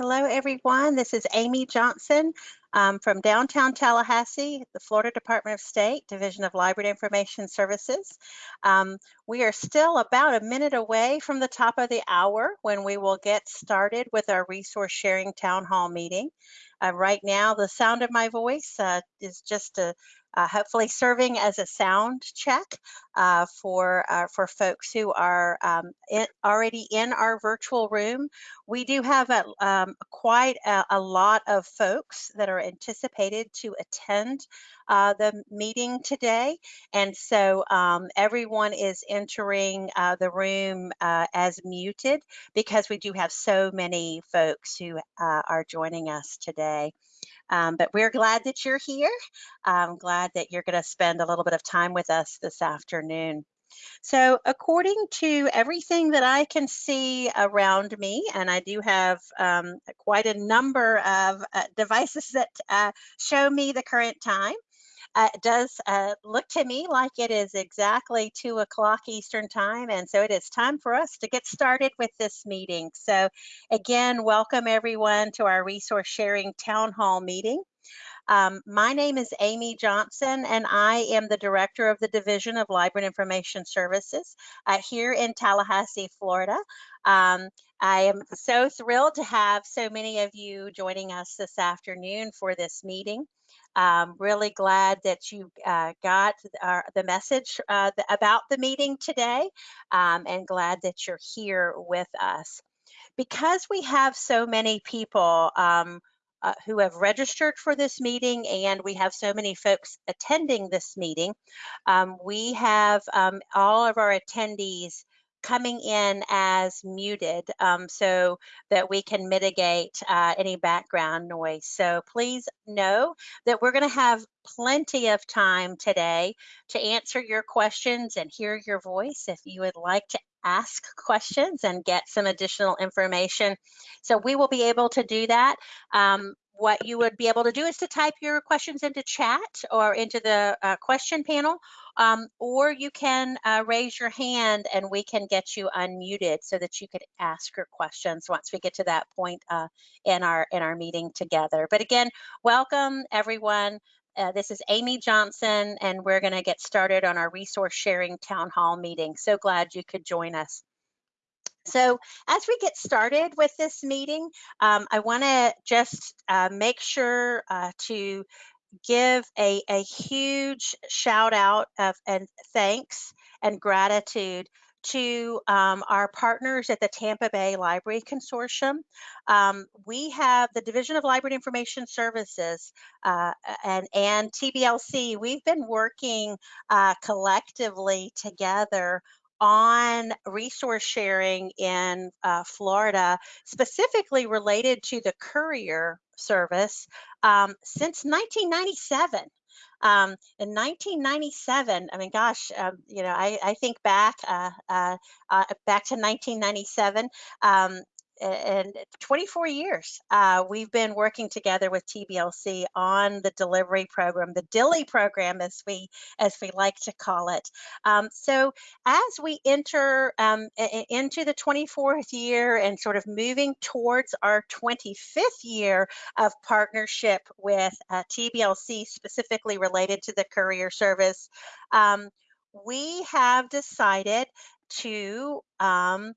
Hello, everyone. This is Amy Johnson um, from downtown Tallahassee, the Florida Department of State, Division of Library and Information Services. Um, we are still about a minute away from the top of the hour when we will get started with our resource sharing town hall meeting. Uh, right now, the sound of my voice uh, is just a uh, hopefully serving as a sound check uh, for uh, for folks who are um, in, already in our virtual room. We do have a, um, quite a, a, lot of folks that are anticipated to attend uh, the meeting today, and so um, everyone is entering uh, the room as muted because we do have so many folks who are joining us today. Um, but we're glad that you're here. I'm glad that you're going to spend a little bit of time with us this afternoon. So according to everything that I can see around me, and I do have um, quite a number of uh, devices that uh, show me the current time, uh, does uh, look to me like it is exactly two o'clock Eastern time. And so it is time for us to get started with this meeting. So again, welcome everyone to our resource sharing town hall meeting. Um, my name is Amy Johnson, and I am the director of the Division of Library and Information Services uh, here in Tallahassee, Florida. Um, I am so thrilled to have so many of you joining us this afternoon for this meeting. Um, really glad that you uh, got our, the message uh, about the meeting today um, and glad that you're here with us. Because we have so many people um, uh, who have registered for this meeting and we have so many folks attending this meeting, um, we have um, all of our attendees coming in as muted um, so that we can mitigate uh, any background noise. So please know that we're going to have plenty of time today to answer your questions and hear your voice if you would like to ask questions and get some additional information. So we will be able to do that. Um, what you would be able to do is to type your questions into chat or into the uh, question panel, um, or you can uh, raise your hand and we can get you unmuted so that you could ask your questions once we get to that point uh, in our in our meeting together. But again, welcome everyone. Uh, this is Amy Johnson, and we're going to get started on our resource sharing town hall meeting. So glad you could join us. So as we get started with this meeting, um, I want to just uh, make sure uh, to give a, a huge shout out of and thanks and gratitude to um, our partners at the Tampa Bay Library Consortium. Um, we have the Division of Library Information Services uh, and, and TBLC. We've been working uh, collectively together on resource sharing in uh, Florida, specifically related to the courier service um, since 1997. Um, in 1997, I mean, gosh, um, you know, I, I think back uh, uh, uh back to 1997. Um, and 24 years uh, we've been working together with TBLC on the delivery program, the Dilly program as we as we like to call it. Um, so as we enter um, into the 24th year and sort of moving towards our 25th year of partnership with uh, TBLC specifically related to the courier service, um, we have decided to um,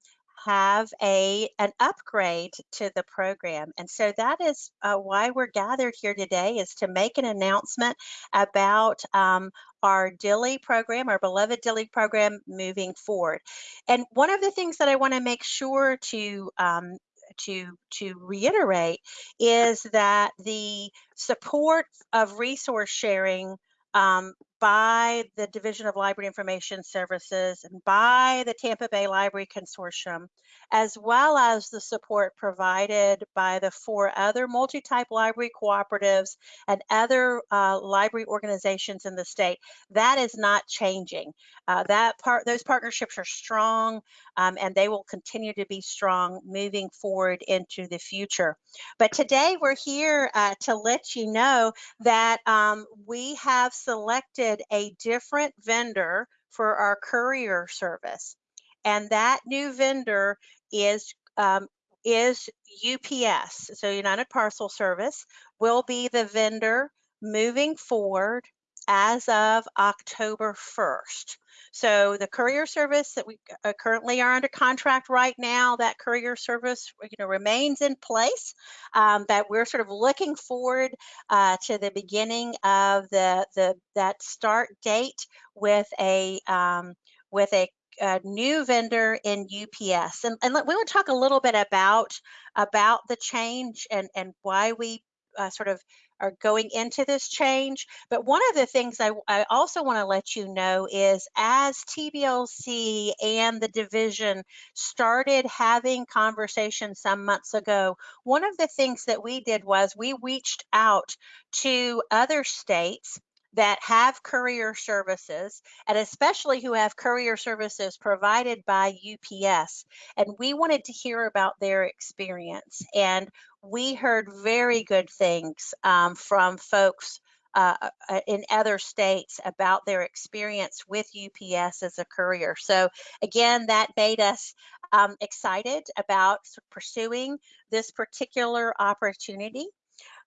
have a an upgrade to the program and so that is uh, why we're gathered here today is to make an announcement about um, our DILY program, our beloved DILY program moving forward. And one of the things that I want to make sure to um, to to reiterate is that the support of resource sharing um, by the Division of Library Information Services and by the Tampa Bay Library Consortium, as well as the support provided by the four other multi-type library cooperatives and other uh, library organizations in the state. That is not changing. Uh, that part, those partnerships are strong um, and they will continue to be strong moving forward into the future. But today we're here uh, to let you know that um, we have selected a different vendor for our courier service. And that new vendor is um, is UPS, so United Parcel Service, will be the vendor moving forward as of October 1st. So the courier service that we uh, currently are under contract right now, that courier service, you know, remains in place. Um, but we're sort of looking forward uh, to the beginning of the the that start date with a um, with a a new vendor in UPS. And, and we want to talk a little bit about about the change and, and why we uh, sort of are going into this change. But one of the things I, I also want to let you know is as TBLC and the division started having conversations some months ago, one of the things that we did was we reached out to other states that have courier services and especially who have courier services provided by UPS. And we wanted to hear about their experience. And we heard very good things um, from folks uh, uh in other states about their experience with UPS as a courier. So again, that made us um, excited about pursuing this particular opportunity.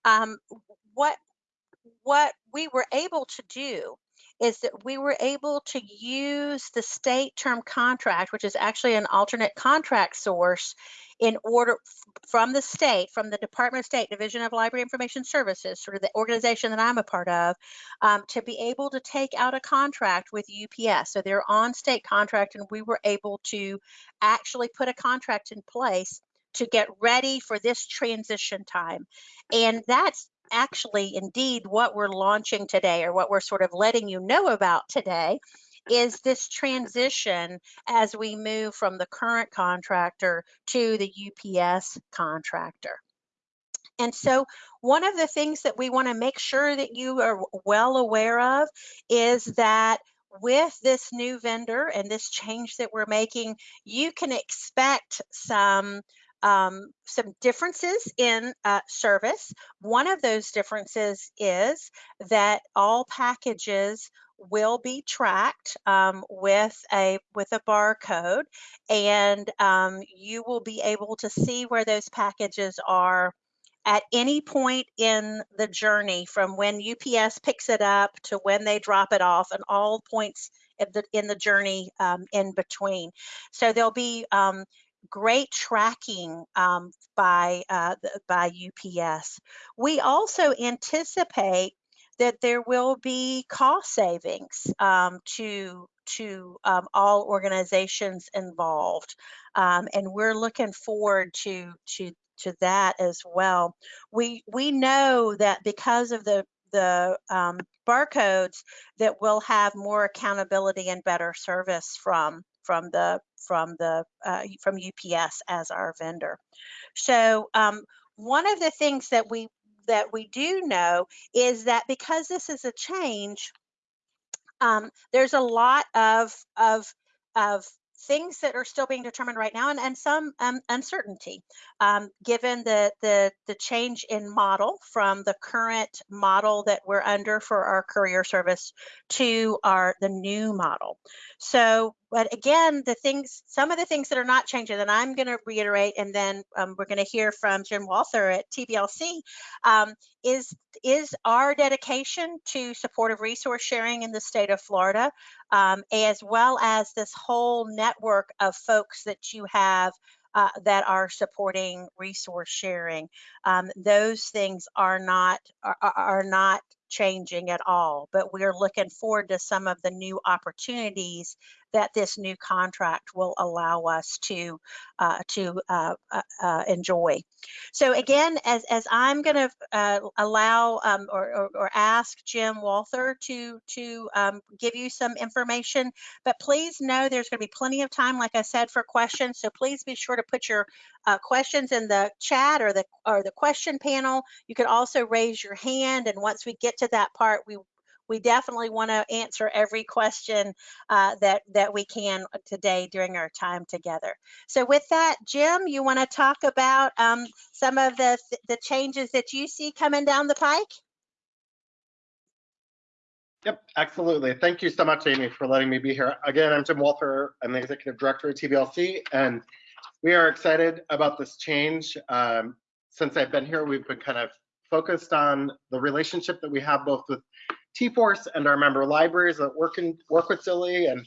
Um, what what we were able to do is that we were able to use the state term contract, which is actually an alternate contract source in order from the state, from the Department of State Division of Library Information Services, sort of the organization that I'm a part of, um, to be able to take out a contract with UPS. So they're on state contract and we were able to actually put a contract in place to get ready for this transition time. And that's actually indeed what we're launching today or what we're sort of letting you know about today is this transition as we move from the current contractor to the UPS contractor. And so one of the things that we want to make sure that you are well aware of is that with this new vendor and this change that we're making, you can expect some um, some differences in uh, service. One of those differences is that all packages will be tracked um, with a with a barcode and um, you will be able to see where those packages are at any point in the journey from when UPS picks it up to when they drop it off and all points in the, in the journey um, in between. So there'll be um, great tracking um, by, uh, by UPS. We also anticipate that there will be cost savings um, to to um, all organizations involved, um, and we're looking forward to to to that as well. We we know that because of the the um, barcodes that we'll have more accountability and better service from from the from the uh, from UPS as our vendor. So um, one of the things that we that we do know is that because this is a change, um, there's a lot of of of things that are still being determined right now and, and some um, uncertainty um, given the, the, the change in model from the current model that we're under for our courier service to our the new model. So but again, the things, some of the things that are not changing, and I'm going to reiterate, and then um, we're going to hear from Jim Walther at TBLC, um, is is our dedication to supportive resource sharing in the state of Florida, um, as well as this whole network of folks that you have uh, that are supporting resource sharing. Um, those things are not are, are not changing at all, but we're looking forward to some of the new opportunities that this new contract will allow us to uh, to uh, uh, uh enjoy. So again, as, as I'm going to uh, allow um, or, or, or, ask Jim Walther to to um, give you some information, but please know there's going to be plenty of time, like I said, for questions. So please be sure to put your uh, questions in the chat or the or the question panel. You can also raise your hand, and once we get to that part, we we definitely want to answer every question uh, that that we can today during our time together. So with that, Jim, you want to talk about um, some of the the changes that you see coming down the pike? Yep, absolutely. Thank you so much, Amy, for letting me be here. Again, I'm Jim Walther. I'm the executive director at TBLC, and we are excited about this change. Um, since I've been here, we've been kind of focused on the relationship that we have both with T-Force and our member libraries that work in work with Dilly, and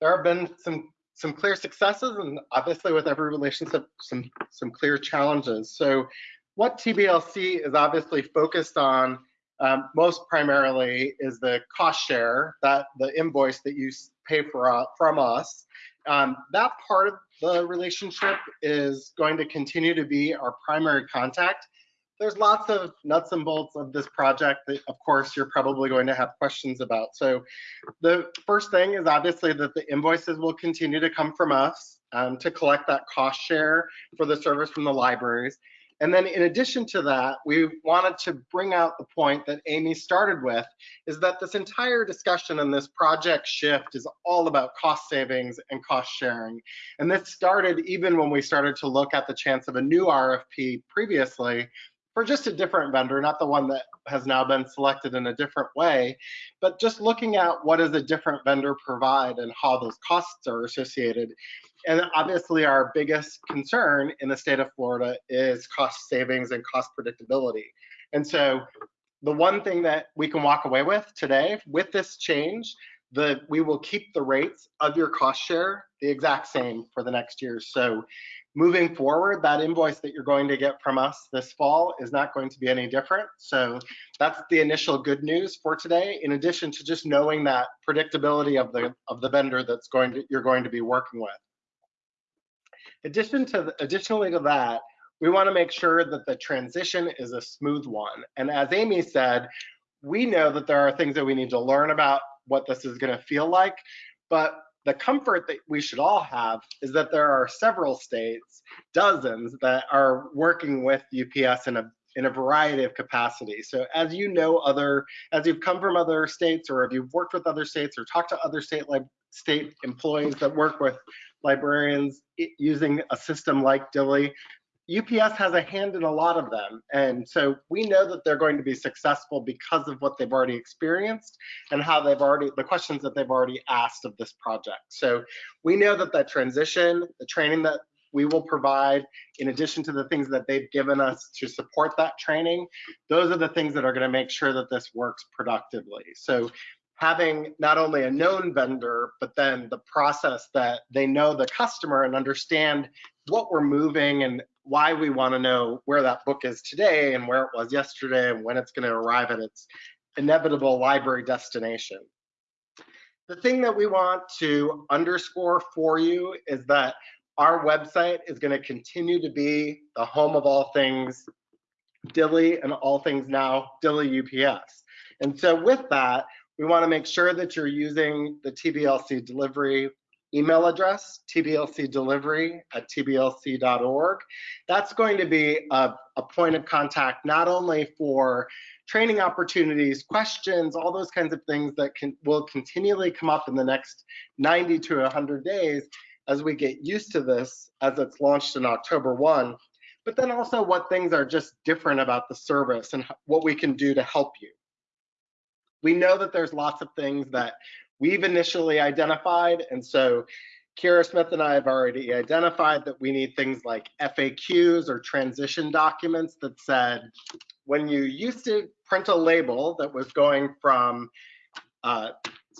there have been some some clear successes, and obviously with every relationship, some some clear challenges. So, what TBLC is obviously focused on um, most primarily is the cost share, that the invoice that you pay for uh, from us. Um, that part of the relationship is going to continue to be our primary contact. There's lots of nuts and bolts of this project that, of course, you're probably going to have questions about. So the first thing is obviously that the invoices will continue to come from us um, to collect that cost share for the service from the libraries. And then in addition to that, we wanted to bring out the point that Amy started with, is that this entire discussion and this project shift is all about cost savings and cost sharing. And this started even when we started to look at the chance of a new RFP previously for just a different vendor, not the one that has now been selected in a different way, but just looking at what does a different vendor provide and how those costs are associated. And obviously our biggest concern in the state of Florida is cost savings and cost predictability. And so the one thing that we can walk away with today with this change, the we will keep the rates of your cost share the exact same for the next year. So moving forward, that invoice that you're going to get from us this fall is not going to be any different. So that's the initial good news for today, in addition to just knowing that predictability of the of the vendor that's going to you're going to be working with. Addition to additionally to that, we want to make sure that the transition is a smooth one. And as Amy said, we know that there are things that we need to learn about what this is going to feel like, but the comfort that we should all have is that there are several states, dozens, that are working with UPS in a in a variety of capacities. So as you know other, as you've come from other states or if you've worked with other states or talked to other state like state employees that work with librarians using a system like Dilly, UPS has a hand in a lot of them. And so we know that they're going to be successful because of what they've already experienced and how they've already, the questions that they've already asked of this project. So we know that that transition, the training that we will provide, in addition to the things that they've given us to support that training, those are the things that are gonna make sure that this works productively. So having not only a known vendor, but then the process that they know the customer and understand what we're moving and why we want to know where that book is today and where it was yesterday and when it's going to arrive at its inevitable library destination. The thing that we want to underscore for you is that our website is going to continue to be the home of all things Dilly and all things now Dilly UPS. And so with that, we want to make sure that you're using the TBLC delivery email address, tblcdelivery at tblc.org. That's going to be a, a, point of contact not only for training opportunities, questions, all those kinds of things that can, will continually come up in the next 90 to 100 days as we get used to this as it's launched in October 1, but then also what things are just different about the service and what we can do to help you. We know that there's lots of things that we've initially identified. And so Kira Smith and I have already identified that we need things like FAQs or transition documents that said, when you used to print a label that was going from uh,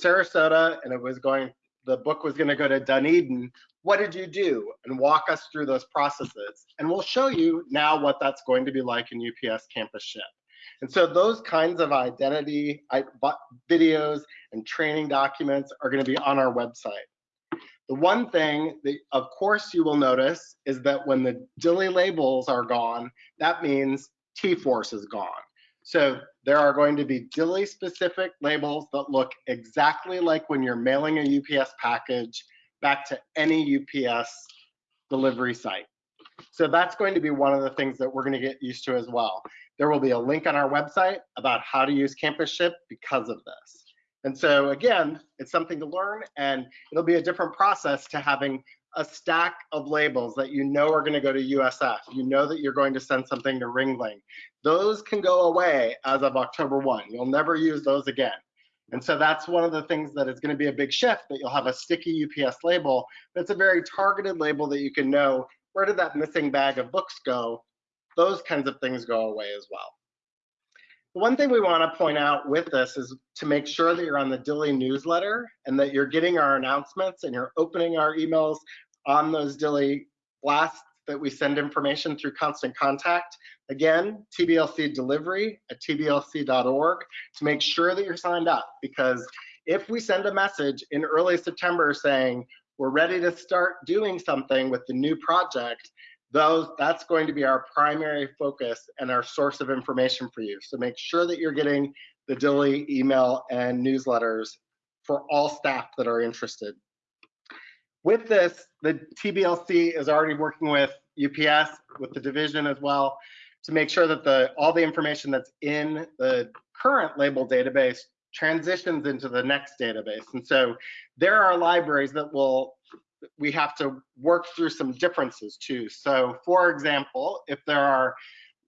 Sarasota and it was going, the book was gonna go to Dunedin, what did you do? And walk us through those processes. And we'll show you now what that's going to be like in UPS CampusShip. And so those kinds of identity videos and training documents are going to be on our website. The one thing that, of course, you will notice is that when the Dilly labels are gone, that means T-Force is gone. So there are going to be Dilly specific labels that look exactly like when you're mailing a UPS package back to any UPS delivery site. So that's going to be one of the things that we're going to get used to as well. There will be a link on our website about how to use CampusShip because of this. And so again, it's something to learn and it'll be a different process to having a stack of labels that you know are going to go to USF. You know that you're going to send something to Ringling. Those can go away as of October 1. You'll never use those again. And so that's one of the things that is going to be a big shift that you'll have a sticky UPS label. That's a very targeted label that you can know where did that missing bag of books go? Those kinds of things go away as well. The one thing we want to point out with this is to make sure that you're on the Dilly newsletter and that you're getting our announcements and you're opening our emails on those Dilly blasts that we send information through constant contact. Again, TBLC delivery at tblc.org to make sure that you're signed up because if we send a message in early September saying we're ready to start doing something with the new project, those that's going to be our primary focus and our source of information for you. So make sure that you're getting the Dilly email and newsletters for all staff that are interested. With this, the TBLC is already working with UPS, with the division as well, to make sure that the all the information that's in the current label database transitions into the next database. And so there are libraries that will we have to work through some differences too. So for example, if there are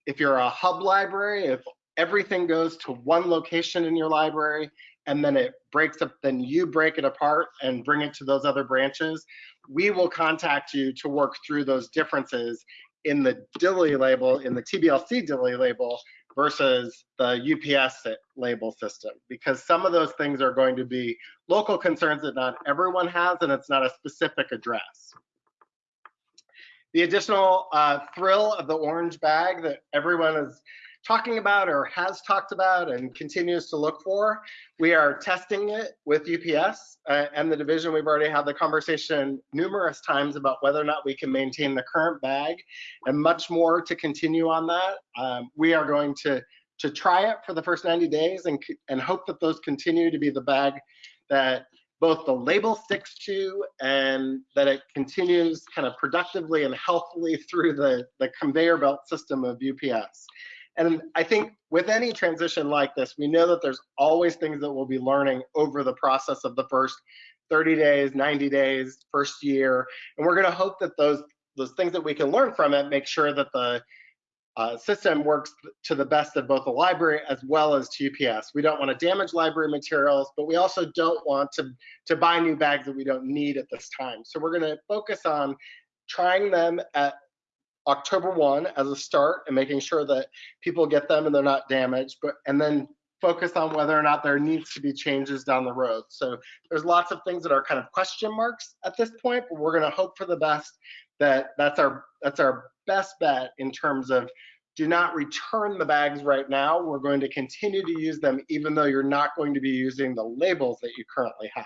if you're a hub library, if everything goes to one location in your library and then it breaks up, then you break it apart and bring it to those other branches, we will contact you to work through those differences in the Dilly label, in the TBLC Dilly label versus the UPS label system, because some of those things are going to be local concerns that not everyone has, and it's not a specific address. The additional uh, thrill of the orange bag that everyone is talking about or has talked about and continues to look for. We are testing it with UPS uh, and the division. We've already had the conversation numerous times about whether or not we can maintain the current bag and much more to continue on that. Um, we are going to to try it for the first 90 days and, and hope that those continue to be the bag that both the label sticks to and that it continues kind of productively and healthily through the, the conveyor belt system of UPS. And I think with any transition like this, we know that there's always things that we'll be learning over the process of the first 30 days, 90 days, first year. And we're gonna hope that those, those things that we can learn from it make sure that the uh, system works to the best of both the library as well as to UPS. We don't want to damage library materials, but we also don't want to, to buy new bags that we don't need at this time. So we're going to focus on trying them at October 1 as a start and making sure that people get them and they're not damaged, but and then focus on whether or not there needs to be changes down the road. So there's lots of things that are kind of question marks at this point, but we're going to hope for the best that that's our that's our best bet in terms of do not return the bags right now. We're going to continue to use them even though you're not going to be using the labels that you currently have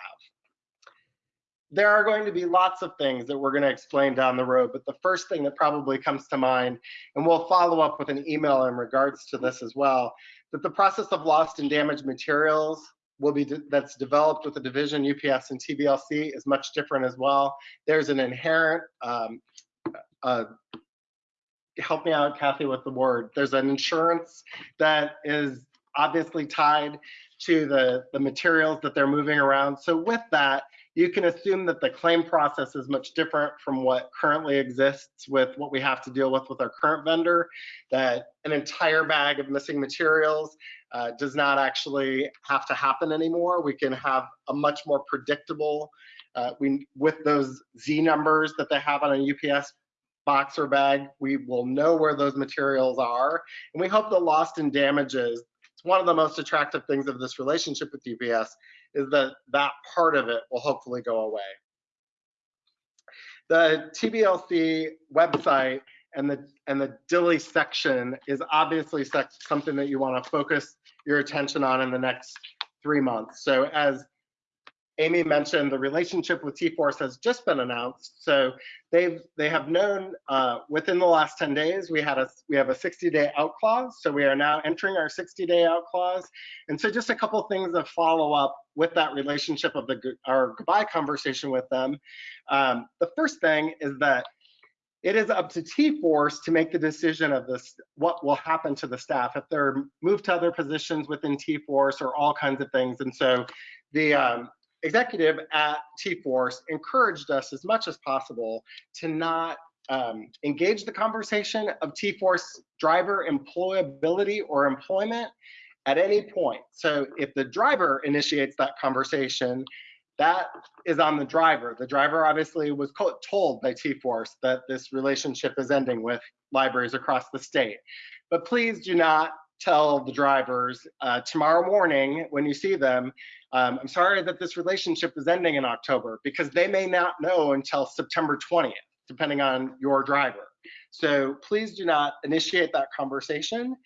there are going to be lots of things that we're going to explain down the road, but the first thing that probably comes to mind, and we'll follow up with an email in regards to this as well, that the process of lost and damaged materials will be that's developed with the division UPS and TBLC is much different as well. There's an inherent um, uh, help me out, Kathy, with the word. There's an insurance that is obviously tied to the, the materials that they're moving around. So with that, you can assume that the claim process is much different from what currently exists with what we have to deal with with our current vendor, that an entire bag of missing materials uh, does not actually have to happen anymore. We can have a much more predictable, uh, we with those Z numbers that they have on a UPS box or bag, we will know where those materials are. And we hope the lost and damages, it's one of the most attractive things of this relationship with UPS, is that that part of it will hopefully go away. The TBLC website and the and the Dilly section is obviously something that you want to focus your attention on in the next three months. So as Amy mentioned the relationship with T-Force has just been announced. So they've they have known uh, within the last 10 days we had a we have a 60 day out clause. So we are now entering our 60 day out clause. And so just a couple things to follow up with that relationship of the our goodbye conversation with them. Um, the first thing is that it is up to T-Force to make the decision of this, what will happen to the staff if they're moved to other positions within T-Force or all kinds of things. And so the um, executive at T-Force encouraged us as much as possible to not um, engage the conversation of T-Force driver employability or employment at any point. So if the driver initiates that conversation, that is on the driver. The driver obviously was told by T-Force that this relationship is ending with libraries across the state. But please do not tell the drivers uh, tomorrow morning when you see them, um, I'm sorry that this relationship is ending in October because they may not know until September 20th, depending on your driver. So please do not initiate that conversation.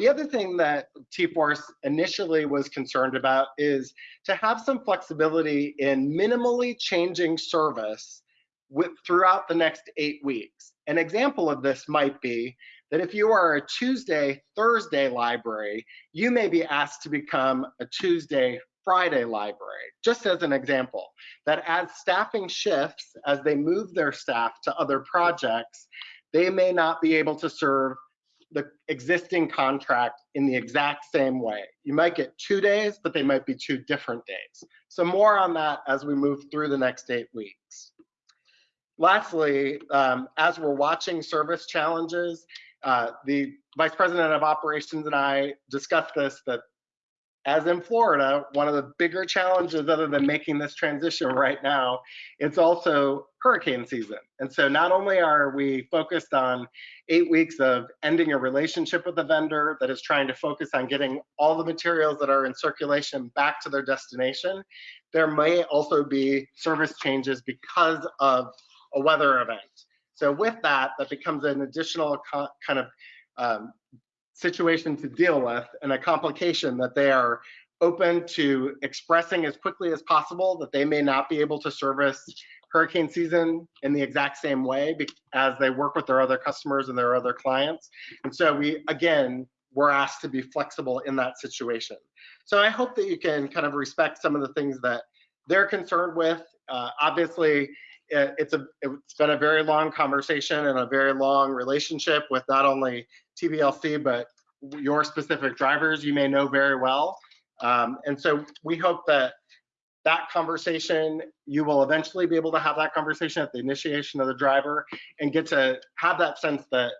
The other thing that T-Force initially was concerned about is to have some flexibility in minimally changing service with, throughout the next eight weeks. An example of this might be that if you are a Tuesday, Thursday library, you may be asked to become a Tuesday, Friday library, just as an example, that as staffing shifts, as they move their staff to other projects, they may not be able to serve the existing contract in the exact same way. You might get two days, but they might be two different days. So more on that as we move through the next eight weeks. Lastly, um, as we're watching service challenges, uh, the Vice President of Operations and I discussed this, that as in Florida, one of the bigger challenges other than making this transition right now, it's also hurricane season. And so not only are we focused on eight weeks of ending a relationship with a vendor that is trying to focus on getting all the materials that are in circulation back to their destination, there may also be service changes because of a weather event. So with that, that becomes an additional kind of um, situation to deal with and a complication that they are open to expressing as quickly as possible that they may not be able to service hurricane season in the exact same way as they work with their other customers and their other clients. And so we, again, we're asked to be flexible in that situation. So I hope that you can kind of respect some of the things that they're concerned with. Uh, obviously, it's a it's been a very long conversation and a very long relationship with not only TBLC but your specific drivers you may know very well. Um, and so we hope that that conversation, you will eventually be able to have that conversation at the initiation of the driver and get to have that sense that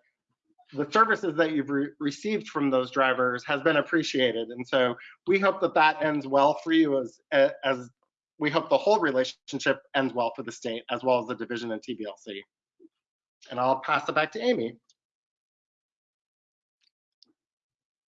the services that you've re received from those drivers has been appreciated. And so we hope that that ends well for you as, as we hope the whole relationship ends well for the state as well as the division and TBLC. And I'll pass it back to Amy.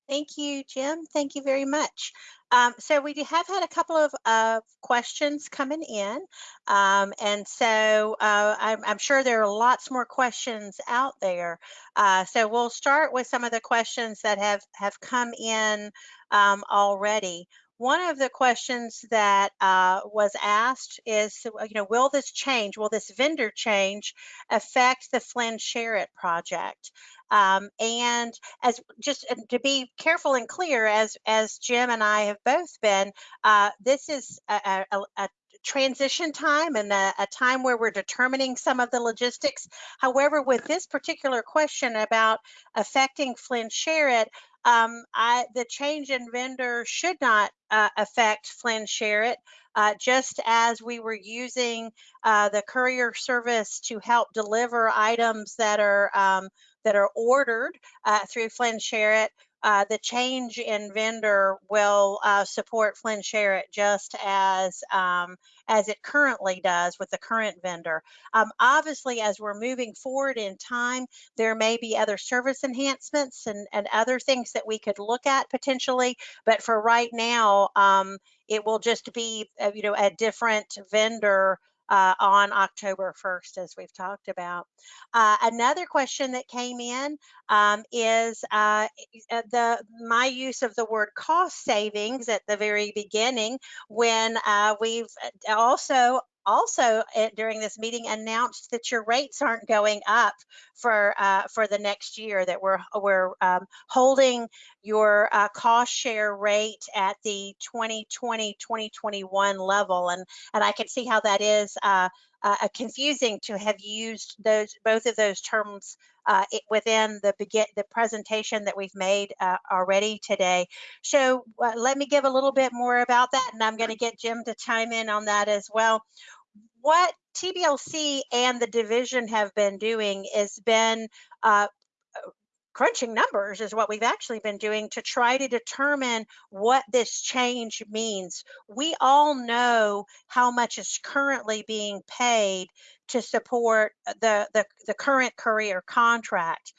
Thank you, Jim. Thank you very much. Um, so we have had a couple of uh, questions coming in, um, and so uh, I'm, I'm, sure there are lots more questions out there. Uh, so we'll start with some of the questions that have have come in um, already. One of the questions that uh, was asked is, you know, will this change, will this vendor change affect the Flynn Sherritt project? Um, and as just uh, to be careful and clear, as as Jim and I have both been, uh, this is a, a, a transition time and a, a, time where we're determining some of the logistics. However, with this particular question about affecting Flynn Sherritt, um, I, the change in vendor should not uh, affect Flynn Sherritt, uh, just as we were using uh, the courier service to help deliver items that are um, that are ordered uh, through Flynn Sherritt. Uh, the change in vendor will uh, support Flynn Sherritt just as um, as it currently does with the current vendor. Um, obviously, as we're moving forward in time, there may be other service enhancements and, and other things that we could look at potentially. But for right now, um, it will just be, uh, you know, a different vendor uh, on October 1st, as we've talked about. Uh, another question that came in um, is uh, the my use of the word cost savings at the very beginning when uh, we've uh, also also uh, during this meeting announced that your rates aren't going up for uh, for the next year that we're we're um, holding your uh, cost share rate at the 2020 2021 level and and I can see how that is uh, uh, confusing to have used those both of those terms uh, it, within the begin the presentation that we've made uh, already today. So uh, let me give a little bit more about that, and I'm going to get Jim to chime in on that as well what TBLC and the division have been doing is been uh, crunching numbers is what we've actually been doing to try to determine what this change means. We all know how much is currently being paid to support the, the, the current courier contract.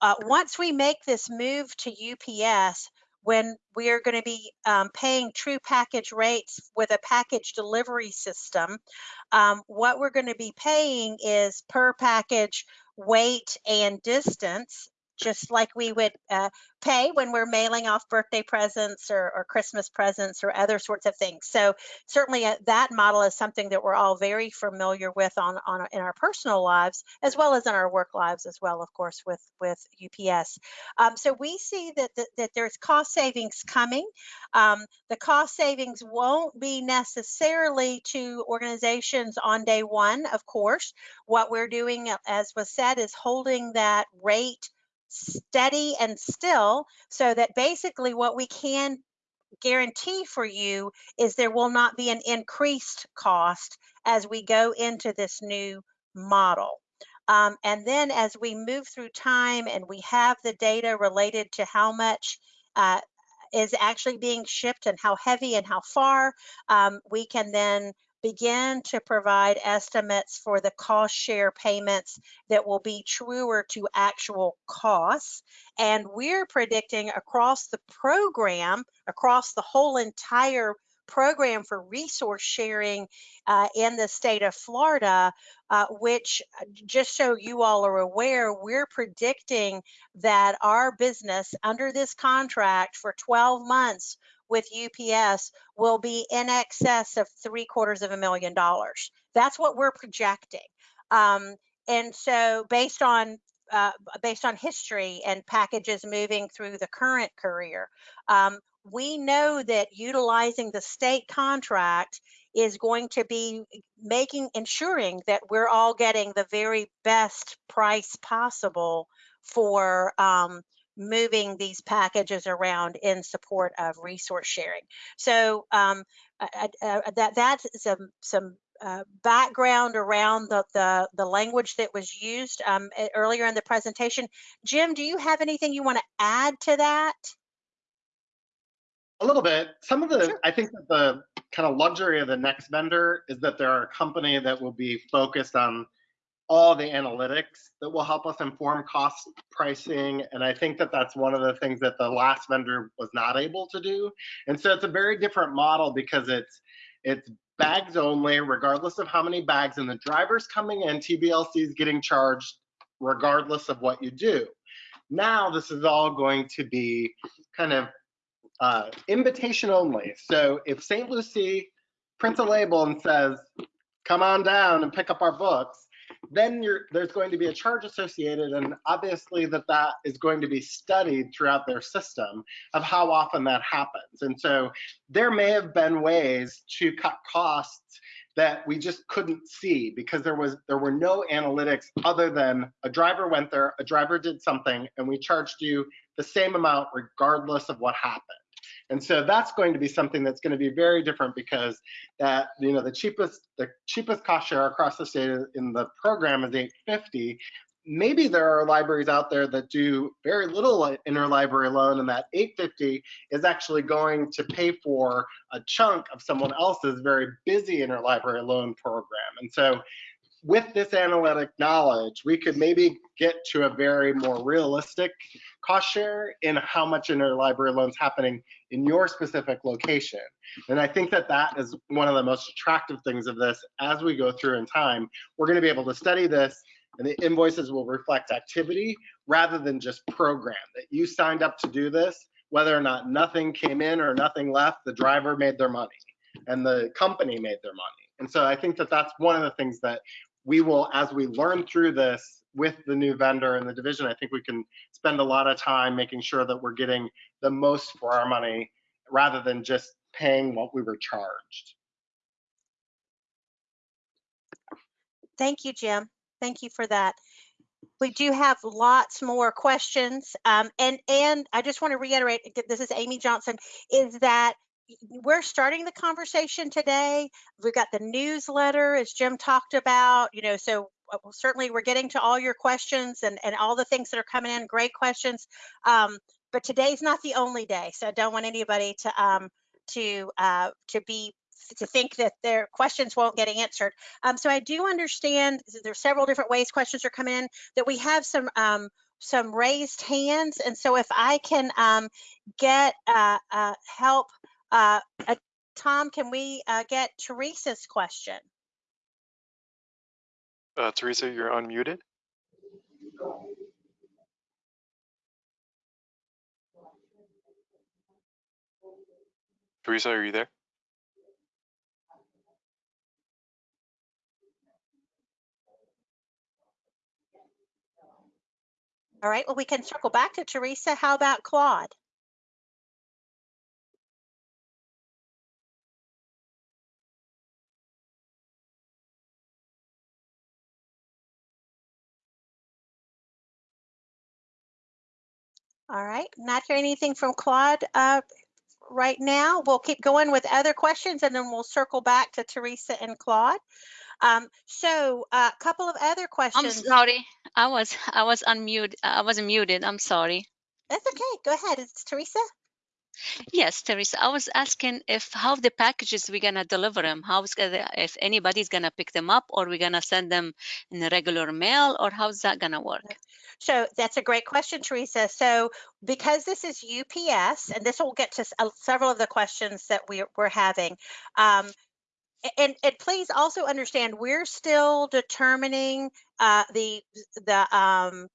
Uh, once we make this move to UPS, when we are going to be um, paying true package rates with a package delivery system, um, what we're going to be paying is per package weight and distance just like we would uh, pay when we're mailing off birthday presents or, or, Christmas presents or other sorts of things. So certainly uh, that model is something that we're all very familiar with on, on in our personal lives as well as in our work lives as well, of course, with with UPS. Um, so we see that, that, that there's cost savings coming. Um, the cost savings won't be necessarily to organizations on day one, of course. What we're doing, as was said, is holding that rate steady and still so that basically what we can guarantee for you is there will not be an increased cost as we go into this new model. Um, and then as we move through time and we have the data related to how much uh, is actually being shipped and how heavy and how far, um, we can then begin to provide estimates for the cost share payments that will be truer to actual costs. And we're predicting across the program, across the whole entire program for resource sharing uh, in the state of Florida, uh, which just so you all are aware, we're predicting that our business under this contract for 12 months with UPS will be in excess of three quarters of a million dollars. That's what we're projecting. Um, and so based on uh, based on history and packages moving through the current courier, um, we know that utilizing the state contract is going to be making ensuring that we're all getting the very best price possible for um, moving these packages around in support of resource sharing. So um, uh, uh, that that's some some uh, background around the, the, the language that was used um, earlier in the presentation. Jim, do you have anything you want to add to that? A little bit. Some of the, sure. I think that the kind of luxury of the next vendor is that they're a company that will be focused on all the analytics that will help us inform cost pricing. And I think that that's one of the things that the last vendor was not able to do. And so it's a very different model because it's it's bags only, regardless of how many bags, and the drivers coming in, TBLC is getting charged regardless of what you do. Now this is all going to be kind of uh, invitation only. So if St. Lucie prints a label and says, come on down and pick up our books, then there's going to be a charge associated and obviously that that is going to be studied throughout their system of how often that happens. And so there may have been ways to cut costs that we just couldn't see because there was there were no analytics other than a driver went there, a driver did something, and we charged you the same amount regardless of what happened. And so that's going to be something that's going to be very different because that you know the cheapest the cheapest cost share across the state in the program is 850. Maybe there are libraries out there that do very little interlibrary loan and that 850 is actually going to pay for a chunk of someone else's very busy interlibrary loan program. And so with this analytic knowledge, we could maybe get to a very more realistic cost share in how much interlibrary loans happening in your specific location. And I think that that is one of the most attractive things of this as we go through in time. We're going to be able to study this and the invoices will reflect activity rather than just program that you signed up to do this, whether or not nothing came in or nothing left, the driver made their money and the company made their money. And so I think that that's one of the things that we will, as we learn through this with the new vendor and the division, I think we can spend a lot of time making sure that we're getting the most for our money rather than just paying what we were charged. Thank you, Jim. Thank you for that. We do have lots more questions. Um, and, and I just want to reiterate, this is Amy Johnson, is that we're starting the conversation today. We've got the newsletter, as Jim talked about, you know, so uh, certainly we're getting to all your questions and, and all the things that are coming in, great questions. Um, but today's not the only day, so I don't want anybody to um, to uh, to be to think that their questions won't get answered. Um, so I do understand there's several different ways questions are coming in that we have some um, some raised hands, and so if I can um, get uh, uh, help uh, uh, Tom, can we uh, get Teresa's question? Uh, Teresa, you're unmuted. Teresa, are you there? All right, well, we can circle back to Teresa. How about Claude? All right, not hearing anything from Claude uh, right now. We'll keep going with other questions and then we'll circle back to Teresa and Claude. Um, so a couple of other questions. I'm sorry. I was I was unmuted. I was muted. I'm sorry. That's okay. Go ahead. It's Teresa. Yes, Teresa. I was asking if how the packages we're gonna deliver them. How's gonna if anybody's gonna pick them up or we're gonna send them in the regular mail or how's that gonna work? So that's a great question, Teresa. So because this is UPS, and this will get to uh, several of the questions that we, we're having. Um, and, and please also understand, we're still determining uh, the the um,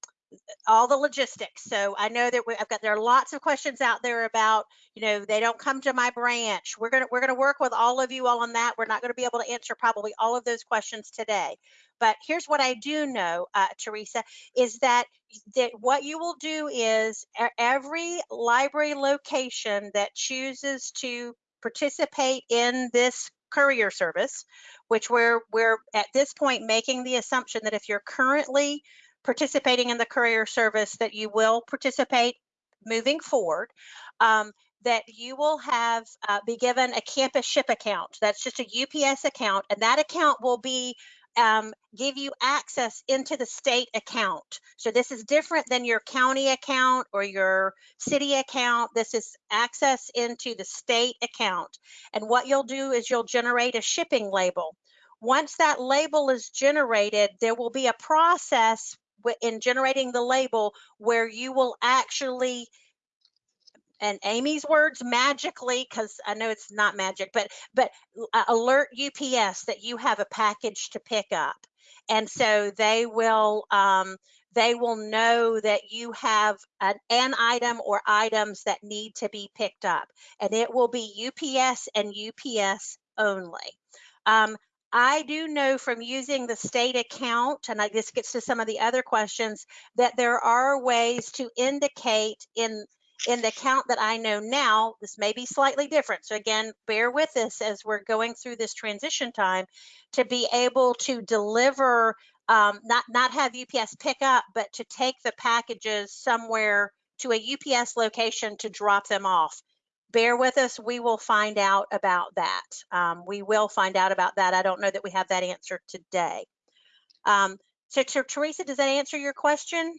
all the logistics. So I know that we, I've got there are lots of questions out there about, you know, they don't come to my branch. We're gonna we're gonna work with all of you all on that. We're not going to be able to answer probably all of those questions today. But here's what I do know, uh, Teresa, is that that what you will do is every library location that chooses to participate in this courier service, which we're we're at this point making the assumption that if you're currently participating in the courier service that you will participate moving forward. Um, that you will have uh, be given a CampusShip account. That's just a UPS account, and that account will be um, give you access into the state account. So this is different than your county account or your city account. This is access into the state account. And what you'll do is you'll generate a shipping label. Once that label is generated, there will be a process in generating the label where you will actually and Amy's words magically because I know it's not magic but but uh, alert UPS that you have a package to pick up and so they will um, they will know that you have an, an item or items that need to be picked up and it will be UPS and UPS only. Um, I do know from using the state account, and I, this gets to some of the other questions, that there are ways to indicate in in the account that I know now, this may be slightly different. So again, bear with us as we're going through this transition time to be able to deliver, um, not, not have UPS pick up, but to take the packages somewhere to a UPS location to drop them off. Bear with us, we will find out about that. Um, we will find out about that. I don't know that we have that answer today. Um, so, Teresa, does that answer your question?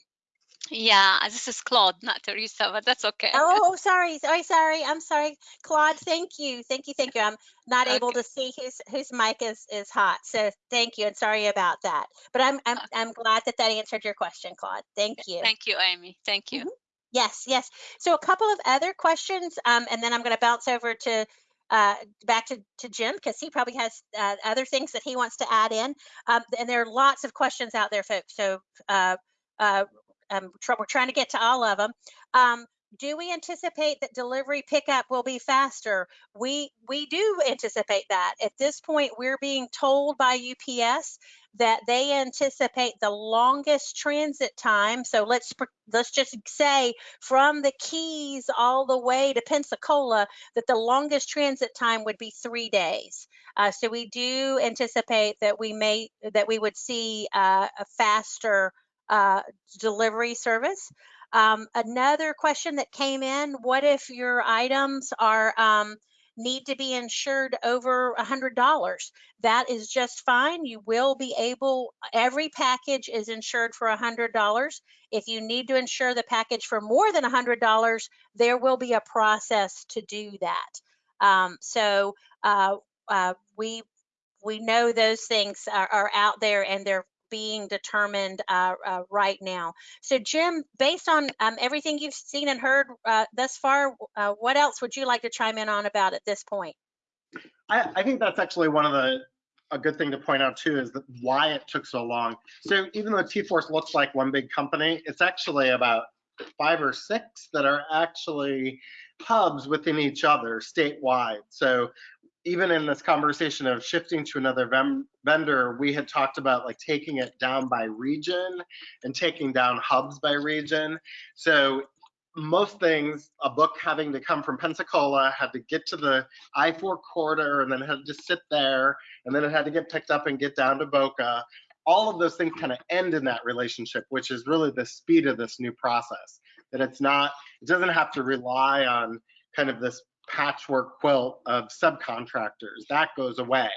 Yeah, this is Claude, not Teresa, but that's okay. Oh, sorry, sorry, sorry. I'm sorry, Claude. Thank you, thank you, thank you. I'm not able to see whose whose mic is is hot, so thank you and sorry about that. But I'm I'm I'm glad that that answered your question, Claude. Thank you. Thank you, Amy. Thank you. Yes, yes. So a couple of other questions, um, and then I'm going to bounce over to uh, back to, to Jim because he probably has uh, other things that he wants to add in. Um, and there are lots of questions out there, folks. So uh, uh, um, we're trying to get to all of them. Do we anticipate that delivery pickup will be faster? We we do anticipate that. At this point, we're being told by UPS that they anticipate the longest transit time. So let's let's just say from the Keys all the way to Pensacola, that the longest transit time would be three days. Uh, so we do anticipate that we may that we would see uh, a faster uh, delivery service. Um, another question that came in: What if your items are um, need to be insured over hundred dollars. That is just fine. You will be able, every package is insured for hundred dollars. If you need to insure the package for more than hundred dollars, there will be a process to do that. Um, so uh, uh, we we know those things are, are out there and they're being determined uh, uh, right now. So Jim, based on um, everything you've seen and heard uh, thus far, uh, what else would you like to chime in on about at this point? I, I think that's actually one of the, a good thing to point out too, is that why it took so long. So even though T-Force looks like one big company, it's actually about five or six that are actually hubs within each other statewide. So even in this conversation of shifting to another vendor, we had talked about like taking it down by region and taking down hubs by region. So most things, a book having to come from Pensacola had to get to the I-4 corridor and then had to sit there and then it had to get picked up and get down to Boca. All of those things kind of end in that relationship, which is really the speed of this new process. That it's not, it doesn't have to rely on kind of this patchwork quilt of subcontractors. That goes away.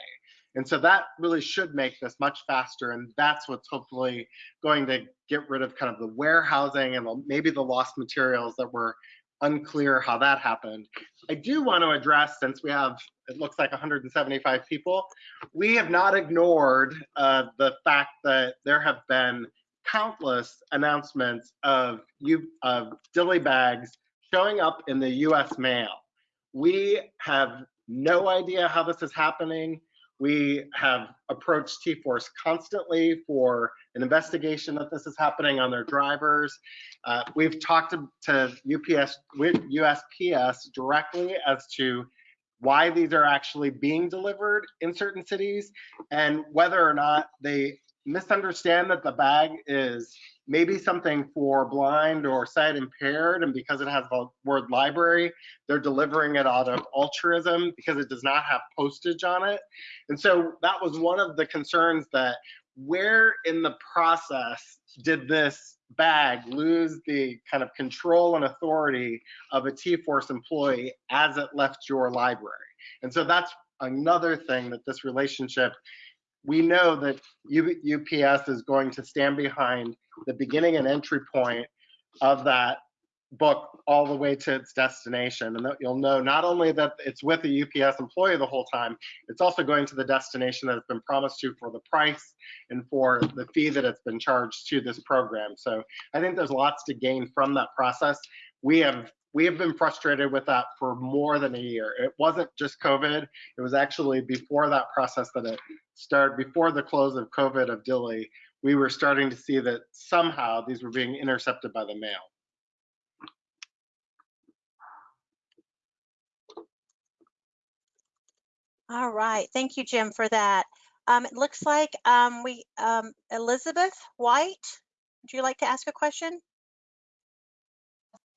And so that really should make this much faster. And that's what's hopefully going to get rid of kind of the warehousing and maybe the lost materials that were unclear how that happened. I do want to address, since we have, it looks like 175 people, we have not ignored uh, the fact that there have been countless announcements of you of dilly bags showing up in the US mail. We have no idea how this is happening. We have approached T-Force constantly for an investigation that this is happening on their drivers. Uh, we've talked to, to UPS, USPS directly as to why these are actually being delivered in certain cities and whether or not they misunderstand that the bag is maybe something for blind or sight impaired and because it has the word library they're delivering it out of altruism because it does not have postage on it. And so that was one of the concerns that where in the process did this bag lose the kind of control and authority of a T-Force employee as it left your library? And so that's another thing that this relationship we know that UPS is going to stand behind the beginning and entry point of that book all the way to its destination. And you'll know not only that it's with a UPS employee the whole time, it's also going to the destination that it's been promised to for the price and for the fee that it's been charged to this program. So I think there's lots to gain from that process. We have we have been frustrated with that for more than a year. It wasn't just COVID. It was actually before that process that it started, before the close of COVID of Dilly, we were starting to see that somehow these were being intercepted by the mail. All right, thank you, Jim, for that. Um, it looks like um, we, um, Elizabeth White, would you like to ask a question?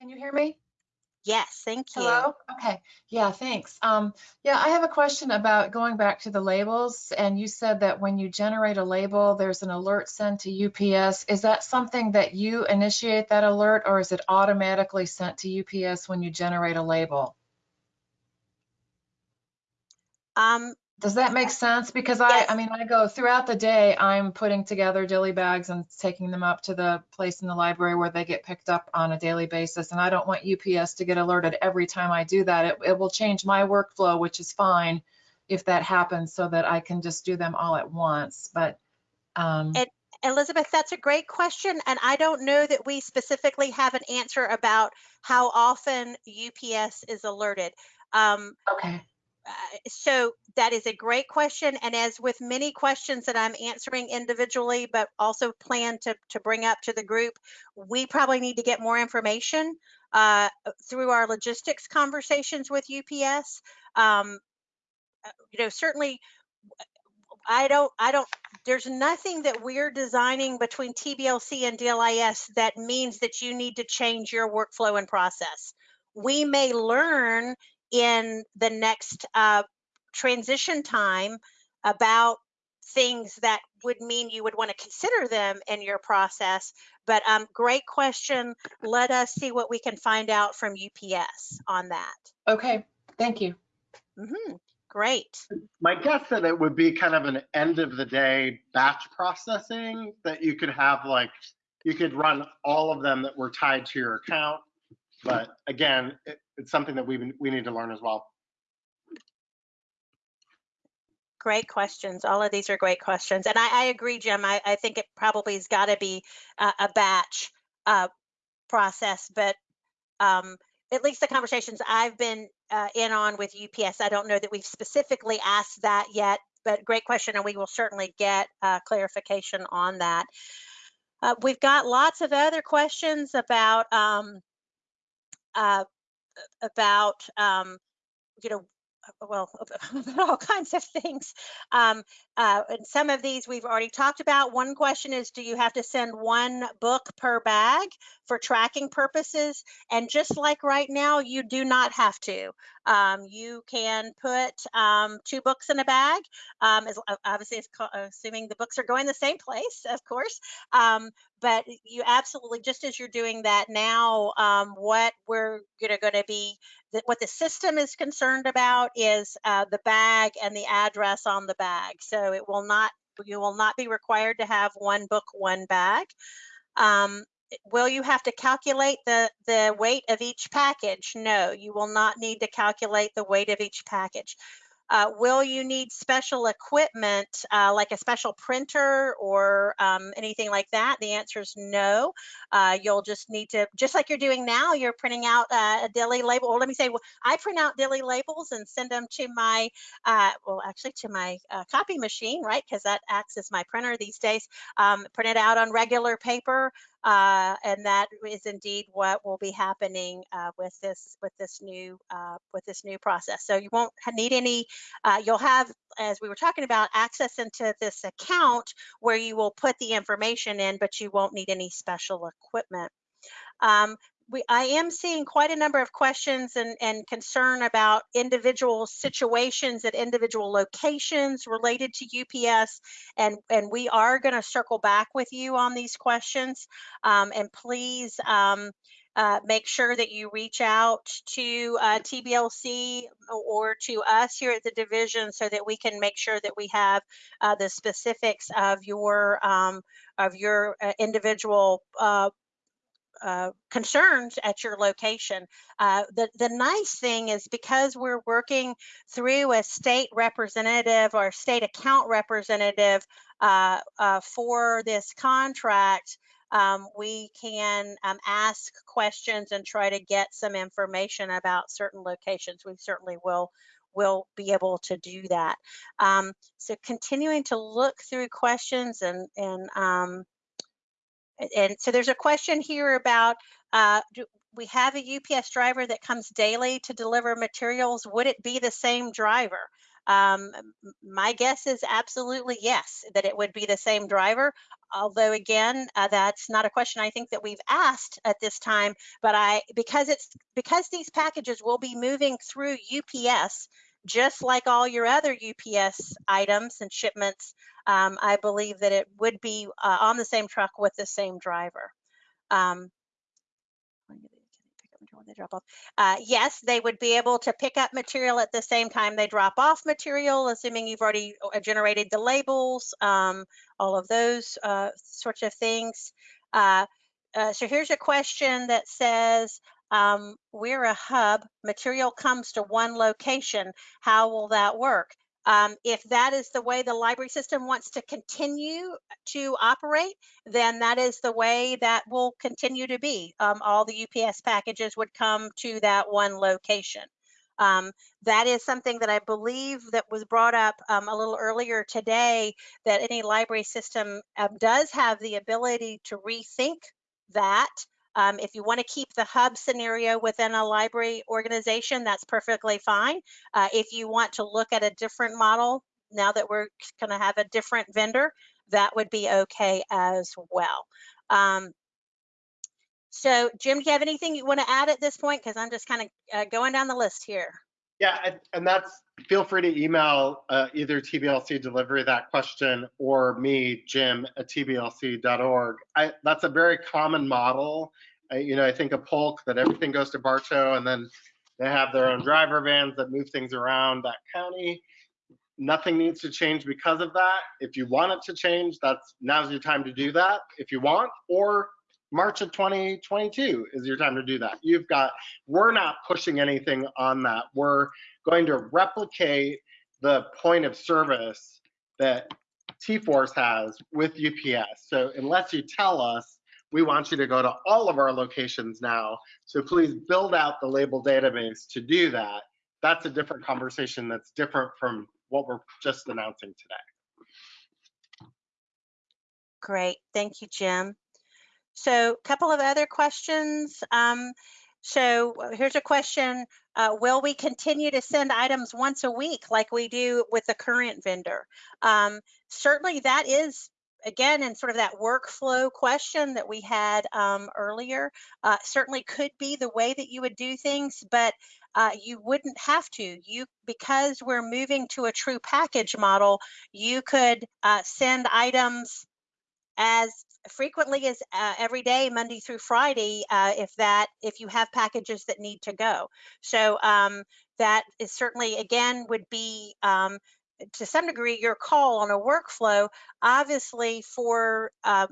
Can you hear me? Yes, thank you. Hello? Okay, yeah, thanks. Um, yeah, I have a question about going back to the labels. And you said that when you generate a label, there's an alert sent to UPS. Is that something that you initiate that alert or is it automatically sent to UPS when you generate a label? Um, Does that make sense? Because I, Yes. I mean, I go throughout the day, I'm putting together dilly bags and taking them up to the place in the library where they get picked up on a daily basis. And I don't want UPS to get alerted every time I do that. It, it will change my workflow, which is fine if that happens so that I can just do them all at once. But, um, And- Elizabeth, that's a great question, and I don't know that we specifically have an answer about how often UPS is alerted. Um, okay, uh, so that is a great question, and as with many questions that I'm answering individually, but also plan to to bring up to the group, we probably need to get more information uh, through our logistics conversations with UPS. Um, uh, you know, certainly, I don't, I don't. There's nothing that we're designing between TBLC and DLIS that means that you need to change your workflow and process. We may learn in the next uh, transition time about things that would mean you would want to consider them in your process. But um, great question. Let us see what we can find out from UPS on that. okay, thank you. Mhm, Great. My guess that it would be kind of an end of the day batch processing that you could have like, you could run all of them that were tied to your account. But again, it, it's something that we, we need to learn as well. Great questions. All of these are great questions. And I, I agree, Jim. I, I think it probably has got to be a, a batch uh, process, but um, at least the conversations I've been uh, in on with UPS, I don't know that we've specifically asked that yet, but great question. And we will certainly get uh, clarification on that. Uh, we've got lots of other questions about um, uh, about um, you know well all kinds of things. Um, uh, and some of these we've already talked about. One question is do you have to send one book per bag for tracking purposes? And just like right now you do not have to. Um, you can put um, two books in a bag. Um, as, obviously it's assuming the books are going the same place of course. Um, but you absolutely just as you're doing that now um, what we're going to be what the system is concerned about is uh, the bag and the address on the bag. So it will not, you will not be required to have one book, one bag. Um, will you have to calculate the, the weight of each package? No, you will not need to calculate the weight of each package. Uh, will you need special equipment uh, like a special printer or um, anything like that? The answer is no. Uh, you'll just need to, just like you're doing now, you're printing out uh, a Dilly label. Or let me say, well, I print out Dilly labels and send them to my, uh, well, actually to my uh, copy machine, right? Because that acts as my printer these days. Um, print it out on regular paper. Uh, and that is indeed what will be happening uh, with this with this new uh, with this new process. So you won't need any. Uh, you'll have, as we were talking about, access into this account where you will put the information in, but you won't need any special equipment. Um, we, I am seeing quite a number of questions and, and concern about individual situations at individual locations related to UPS. And, and we are going to circle back with you on these questions. Um, and please um, uh, make sure that you reach out to uh, TBLC or to us here at the division so that we can make sure that we have uh, the specifics of your um, of your uh, individual uh, concerns at your location. Uh, the, the nice thing is because we're working through a state representative or state account representative uh, uh for this contract, um, we can um, ask questions and try to get some information about certain locations. We certainly will will be able to do that. Um, so continuing to look through questions and, and um, and so there's a question here about, uh, we have a UPS driver that comes daily to deliver materials. Would it be the same driver? Um, my guess is absolutely yes, that it would be the same driver. Although again, uh, that's not a question I think that we've asked at this time, but I, because it's, because these packages will be moving through UPS, just like all your other UPS items and shipments, um, I believe that it would be uh, on the same truck with the same driver. Um, they drop off. Uh, yes, they would be able to pick up material at the same time they drop off material, assuming you've already uh, generated the labels, um, all of those uh, sorts of things. Uh, uh so here's a question that says, um, we're a hub, material comes to one location. How will that work? Um, if that is the way the library system wants to continue to operate, then that is the way that will continue to be. Um, all the UPS packages would come to that one location. Um, that is something that I believe that was brought up um, a little earlier today, that any library system um, does have the ability to rethink that um, if you want to keep the hub scenario within a library organization, that's perfectly fine. Uh, if you want to look at a different model, now that we're going to have a different vendor, that would be okay as well. Um, so Jim, do you have anything you want to add at this point? Because I'm just kind of uh, going down the list here. Yeah, and that's, feel free to email uh, either TBLC delivery that question or me, Jim at tblc.org. I, that's a very common model. I, you know, I think a Polk that everything goes to Bartow and then They have their own driver vans that move things around that county. Nothing needs to change because of that. If you want it to change, that's now's your time to do that if you want, or March of 2022 is your time to do that. You've got, we're not pushing anything on that. We're going to replicate the point of service that T-Force has with UPS. So unless you tell us, we want you to go to all of our locations now. So please build out the label database to do that. That's a different conversation that's different from what we're just announcing today. Great, thank you, Jim. So a couple of other questions. Um, so uh, here's a question. Uh, will we continue to send items once a week like we do with the current vendor? Um, certainly that is, again, in sort of that workflow question that we had um, earlier, uh, certainly could be the way that you would do things, but uh, you wouldn't have to. You, because we're moving to a true package model, you could uh, send items as frequently as uh, every day, Monday through Friday, uh, if that if you have packages that need to go. So um, that is certainly again would be um, to some degree your call on a workflow. Obviously, for um,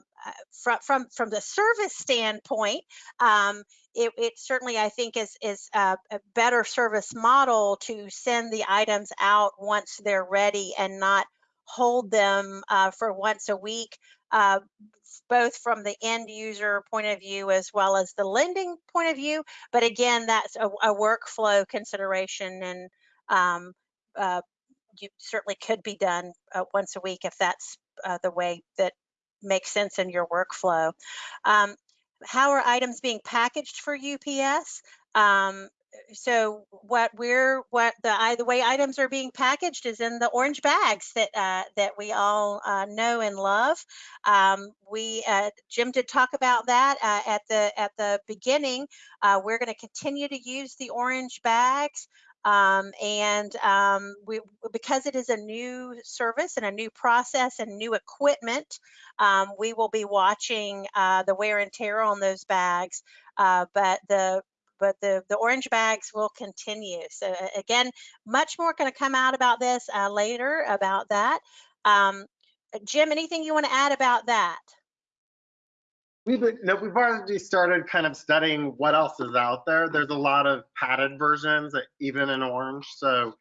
from from from the service standpoint. Um, it, it, certainly, I think, is is a, a, better service model to send the items out once they're ready and not hold them uh, for once a week uh, both from the end user point of view as well as the lending point of view. But again, that's a, a workflow consideration and um, uh, you certainly could be done uh, once a week if that's uh, the way that makes sense in your workflow. Um, how are items being packaged for UPS? Um, so what we're what the the way items are being packaged is in the orange bags that uh, that we all uh, know and love. Um, we uh, Jim did talk about that uh, at the at the beginning. Uh, we're going to continue to use the orange bags. Um, and um, we, because it is a new service and a new process and new equipment, um, we will be watching uh, the wear and tear on those bags. but the but the, the orange bags will continue. So again, much more going to come out about this uh, later about that. Um, Jim, anything you want to add about that? We've, no, we've already started kind of studying what else is out there. There's a lot of padded versions, even in orange. So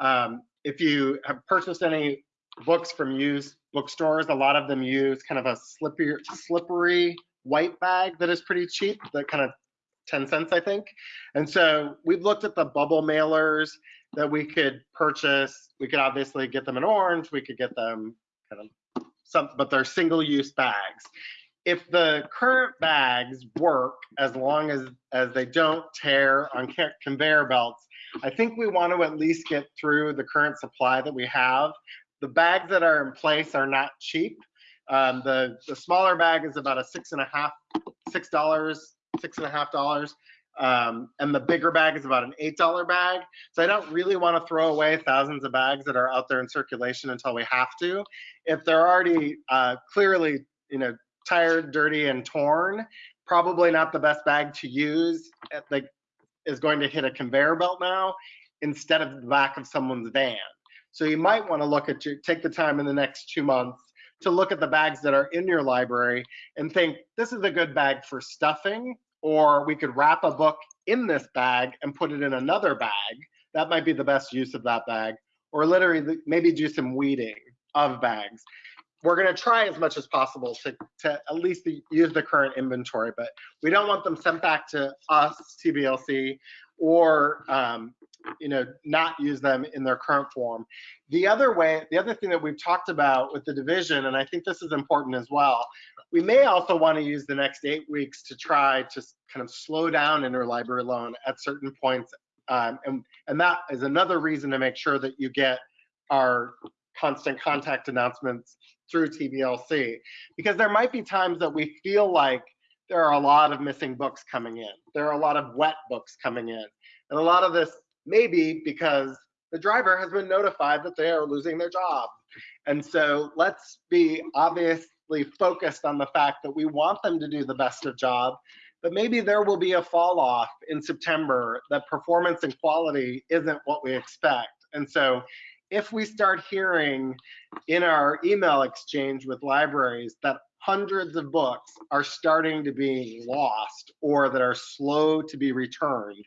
um, if you have purchased any books from used bookstores, a lot of them use kind of a slippery, slippery white bag that is pretty cheap that kind of 10 cents, I think. And so we've looked at the bubble mailers that we could purchase. We could obviously get them in orange. We could get them kind of some, but they're single use bags. If the current bags work as long as, as they don't tear on conveyor belts, I think we want to at least get through the current supply that we have. The bags that are in place are not cheap. Um, the, the smaller bag is about a six and a half, six dollars six and a half dollars. Um, and the bigger bag is about an eight dollar bag. So I don't really want to throw away thousands of bags that are out there in circulation until we have to. If they're already uh, clearly, you know, tired, dirty, and torn, probably not the best bag to use. Like is going to hit a conveyor belt now instead of the back of someone's van. So you might want to look at your take the time in the next two months to look at the bags that are in your library and think this is a good bag for stuffing or we could wrap a book in this bag and put it in another bag. That might be the best use of that bag. Or literally maybe do some weeding of bags. We're gonna try as much as possible to, to at least use the current inventory, but we don't want them sent back to us, TBLC, or um, you know, not use them in their current form. The other way, the other thing that we've talked about with the division, and I think this is important as well, we may also want to use the next eight weeks to try to kind of slow down interlibrary loan at certain points. Um, and, and that is another reason to make sure that you get our constant contact announcements through TBLC, because there might be times that we feel like there are a lot of missing books coming in. There are a lot of wet books coming in. And a lot of this maybe because the driver has been notified that they are losing their job. And so let's be obviously focused on the fact that we want them to do the best of job, but maybe there will be a fall off in September that performance and quality isn't what we expect. And so if we start hearing in our email exchange with libraries that hundreds of books are starting to be lost or that are slow to be returned,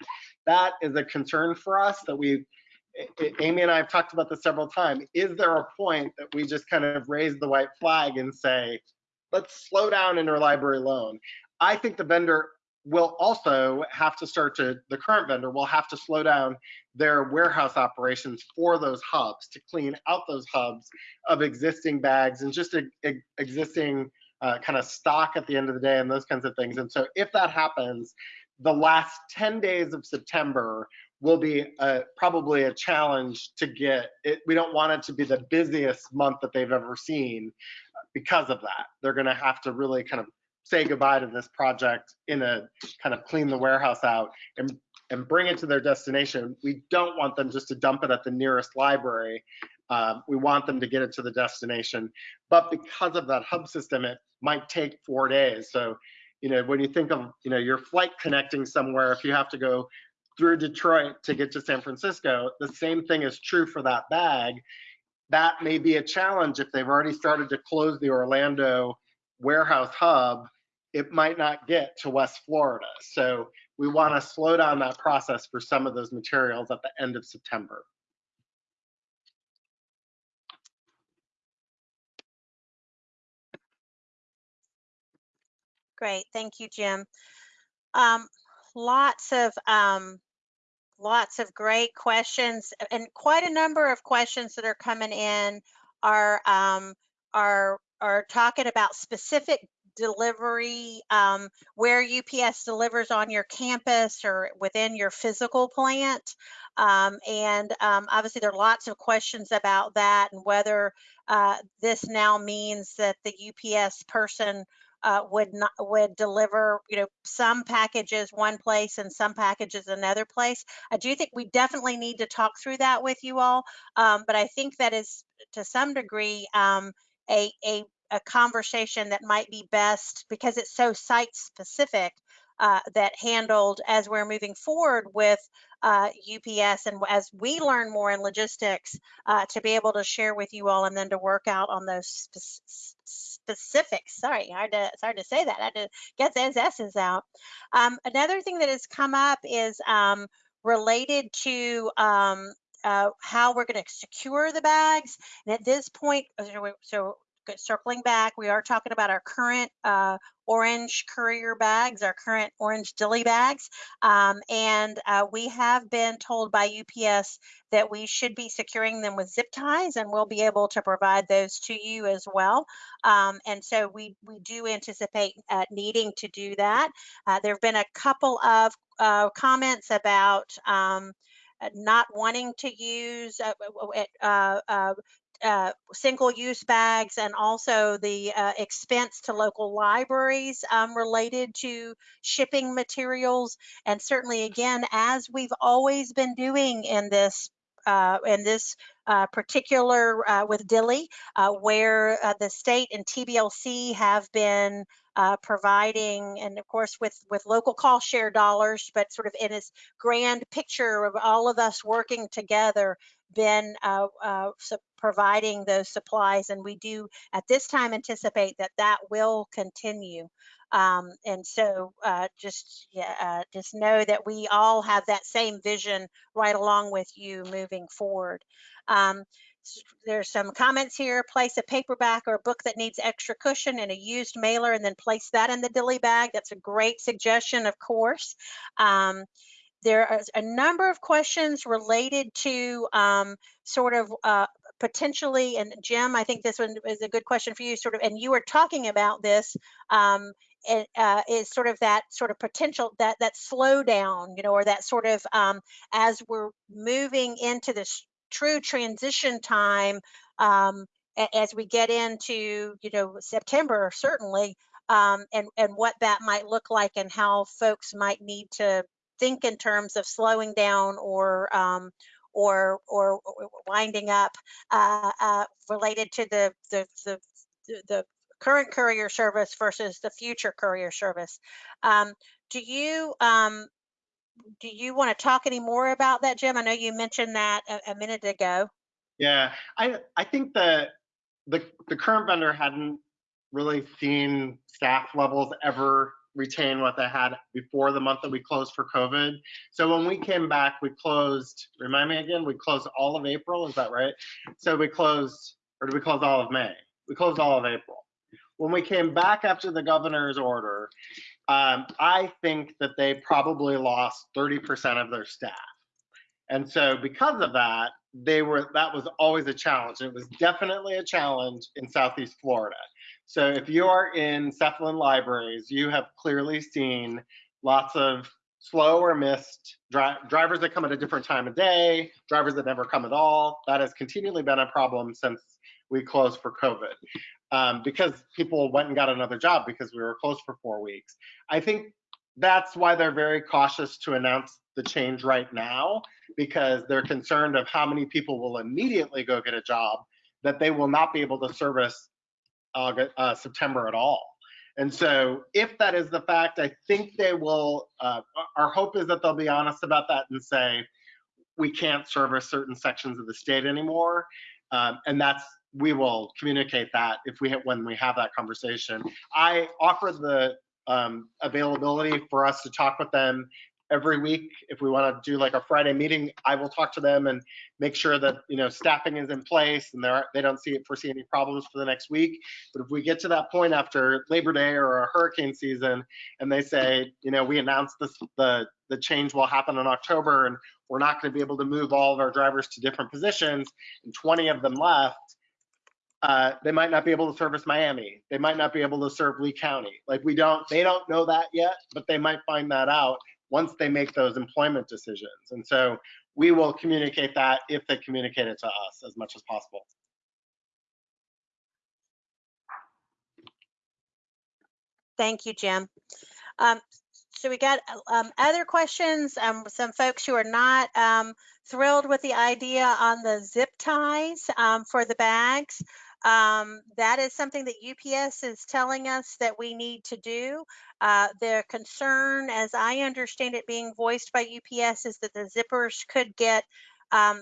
that is a concern for us that we Amy and I have talked about this several times. Is there a point that we just kind of raise the white flag and say, let's slow down interlibrary loan? I think the vendor will also have to start to, the current vendor will have to slow down their warehouse operations for those hubs to clean out those hubs of existing bags and just a, a, existing uh, kind of stock at the end of the day and those kinds of things. And so if that happens, the last 10 days of September will be a, probably a challenge to get it. We don't want it to be the busiest month that they've ever seen because of that. They're going to have to really kind of say goodbye to this project in a kind of clean the warehouse out and and bring it to their destination. We don't want them just to dump it at the nearest library. Um, we want them to get it to the destination. But because of that hub system, it might take four days. So, you know, when you think of, you know, your flight connecting somewhere, if you have to go through Detroit to get to San Francisco, the same thing is true for that bag. That may be a challenge if they've already started to close the Orlando warehouse hub, it might not get to West Florida. So we want to slow down that process for some of those materials at the end of September. Great, thank you, Jim. Um, lots of um, lots of great questions and quite a number of questions that are coming in are um, are are talking about specific delivery um, where UPS delivers on your campus or within your physical plant. Um, and um, obviously there are lots of questions about that and whether uh, this now means that the UPS person uh, would not would deliver you know some packages one place and some packages another place. I do think we definitely need to talk through that with you all um, but i think that is to some degree um, a, a a conversation that might be best because it's so site specific uh, that handled as we're moving forward with uh, UPS and as we learn more in logistics uh, to be able to share with you all and then to work out on those spe specifics. Sorry, hard to, it's hard to say that. I had to get those S's out. Um, another thing that has come up is um, related to um, uh, how we're going to secure the bags. And at this point, so circling back, we are talking about our current uh, orange courier bags, our current orange dilly bags. Um, and uh, we have been told by UPS that we should be securing them with zip ties and we'll be able to provide those to you as well. Um, and so we, we do anticipate uh, needing to do that. Uh, there have been a couple of uh, comments about um, not wanting to use uh, uh, uh, uh, single-use bags and also the uh, expense to local libraries um, related to shipping materials. And certainly, again, as we've always been doing in this uh, in this uh, particular uh, with Dilly, uh, where the state and TBLC have been providing, and of course with with local cost share dollars, but sort of in this grand picture of all of us working together been uh, uh, providing those supplies and we do at this time anticipate that that will continue. Um, and so uh, just yeah, uh, just know that we all have that same vision right along with you moving forward. Um, there's some comments here place a paperback or a book that needs extra cushion in a used mailer and then place that in the dilly bag. That's a great suggestion of course. Um, there are a number of questions related to um, sort of uh, potentially, and Jim, I think this one is a good question for you, sort of, and you were talking about this, um, it, uh, is sort of that sort of potential that that slowdown, you know, or that sort of um, as we're moving into this true transition time, um, as we get into, you know, September certainly, um, and and what that might look like and how folks might need to think in terms of slowing down or um, or or winding up uh, uh, related to the the, the the current courier service versus the future courier service. Um, do you um, do you want to talk any more about that, Jim? I know you mentioned that a, a minute ago. Yeah, I, I think that the, the current vendor hadn't really seen staff levels ever retain what they had before the month that we closed for COVID. So when we came back, we closed, remind me again, we closed all of April, is that right? So we closed, or did we close all of May? We closed all of April. When we came back after the governor's order, um, I think that they probably lost 30% of their staff. And so because of that, they were that was always a challenge. It was definitely a challenge in Southeast Florida. So if you are in SEFLIN libraries, you have clearly seen lots of slow or missed dri drivers that come at a different time of day, drivers that never come at all. That has continually been a problem since we closed for COVID. Um, because people went and got another job because we were closed for four weeks. I think that's why they're very cautious to announce the change right now because they're concerned of how many people will immediately go get a job that they will not be able to service August, uh, September at all. And so if that is the fact, I think they will, uh, our hope is that they'll be honest about that and say, we can't service certain sections of the state anymore. Um, and that's, we will communicate that if we, when we have that conversation. I offered the um, availability for us to talk with them every week. If we want to do like a Friday meeting, I will talk to them and make sure that you know staffing is in place and they're, they don't see foresee any problems for the next week. But if we get to that point after Labor Day or a hurricane season, and they say, you know, we announced this the the change will happen in October and we're not going to be able to move all of our drivers to different positions, and 20 of them left. Uh, they might not be able to service Miami. They might not be able to serve Lee County. Like we don't, they don't know that yet, but they might find that out once they make those employment decisions. And so we will communicate that if they communicate it to us as much as possible. Thank you, Jim. Um, so we got um, other questions. Um, some folks who are not um, thrilled with the idea on the zip ties um, for the bags. Um, that is something that UPS is telling us that we need to do. Uh, their concern, as I understand it being voiced by UPS, is that the zippers could get um,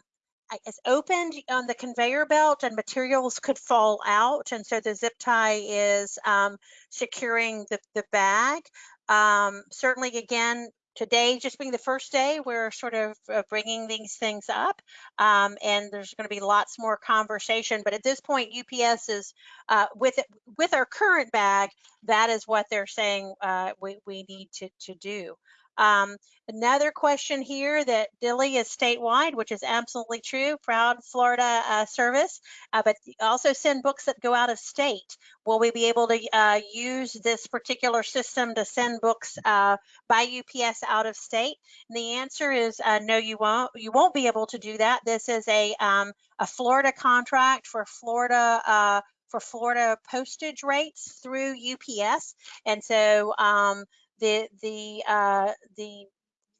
opened on the conveyor belt and materials could fall out. And so the zip tie is um, securing the, the bag. Um, certainly, again, today just being the first day, we're sort of uh, bringing these things up. Um, and there's going to be lots more conversation. But at this point, UPS is uh, with with our current bag. That is what they're saying uh, we we need to to do. Um, another question here that Dilly is statewide, which is absolutely true, proud Florida uh, service, uh, but also send books that go out of state. Will we be able to uh, use this particular system to send books uh, by UPS out of state? And the answer is uh, no, you won't. You won't be able to do that. This is a um, a Florida contract for Florida uh, for Florida postage rates through UPS, and so um, the the uh, the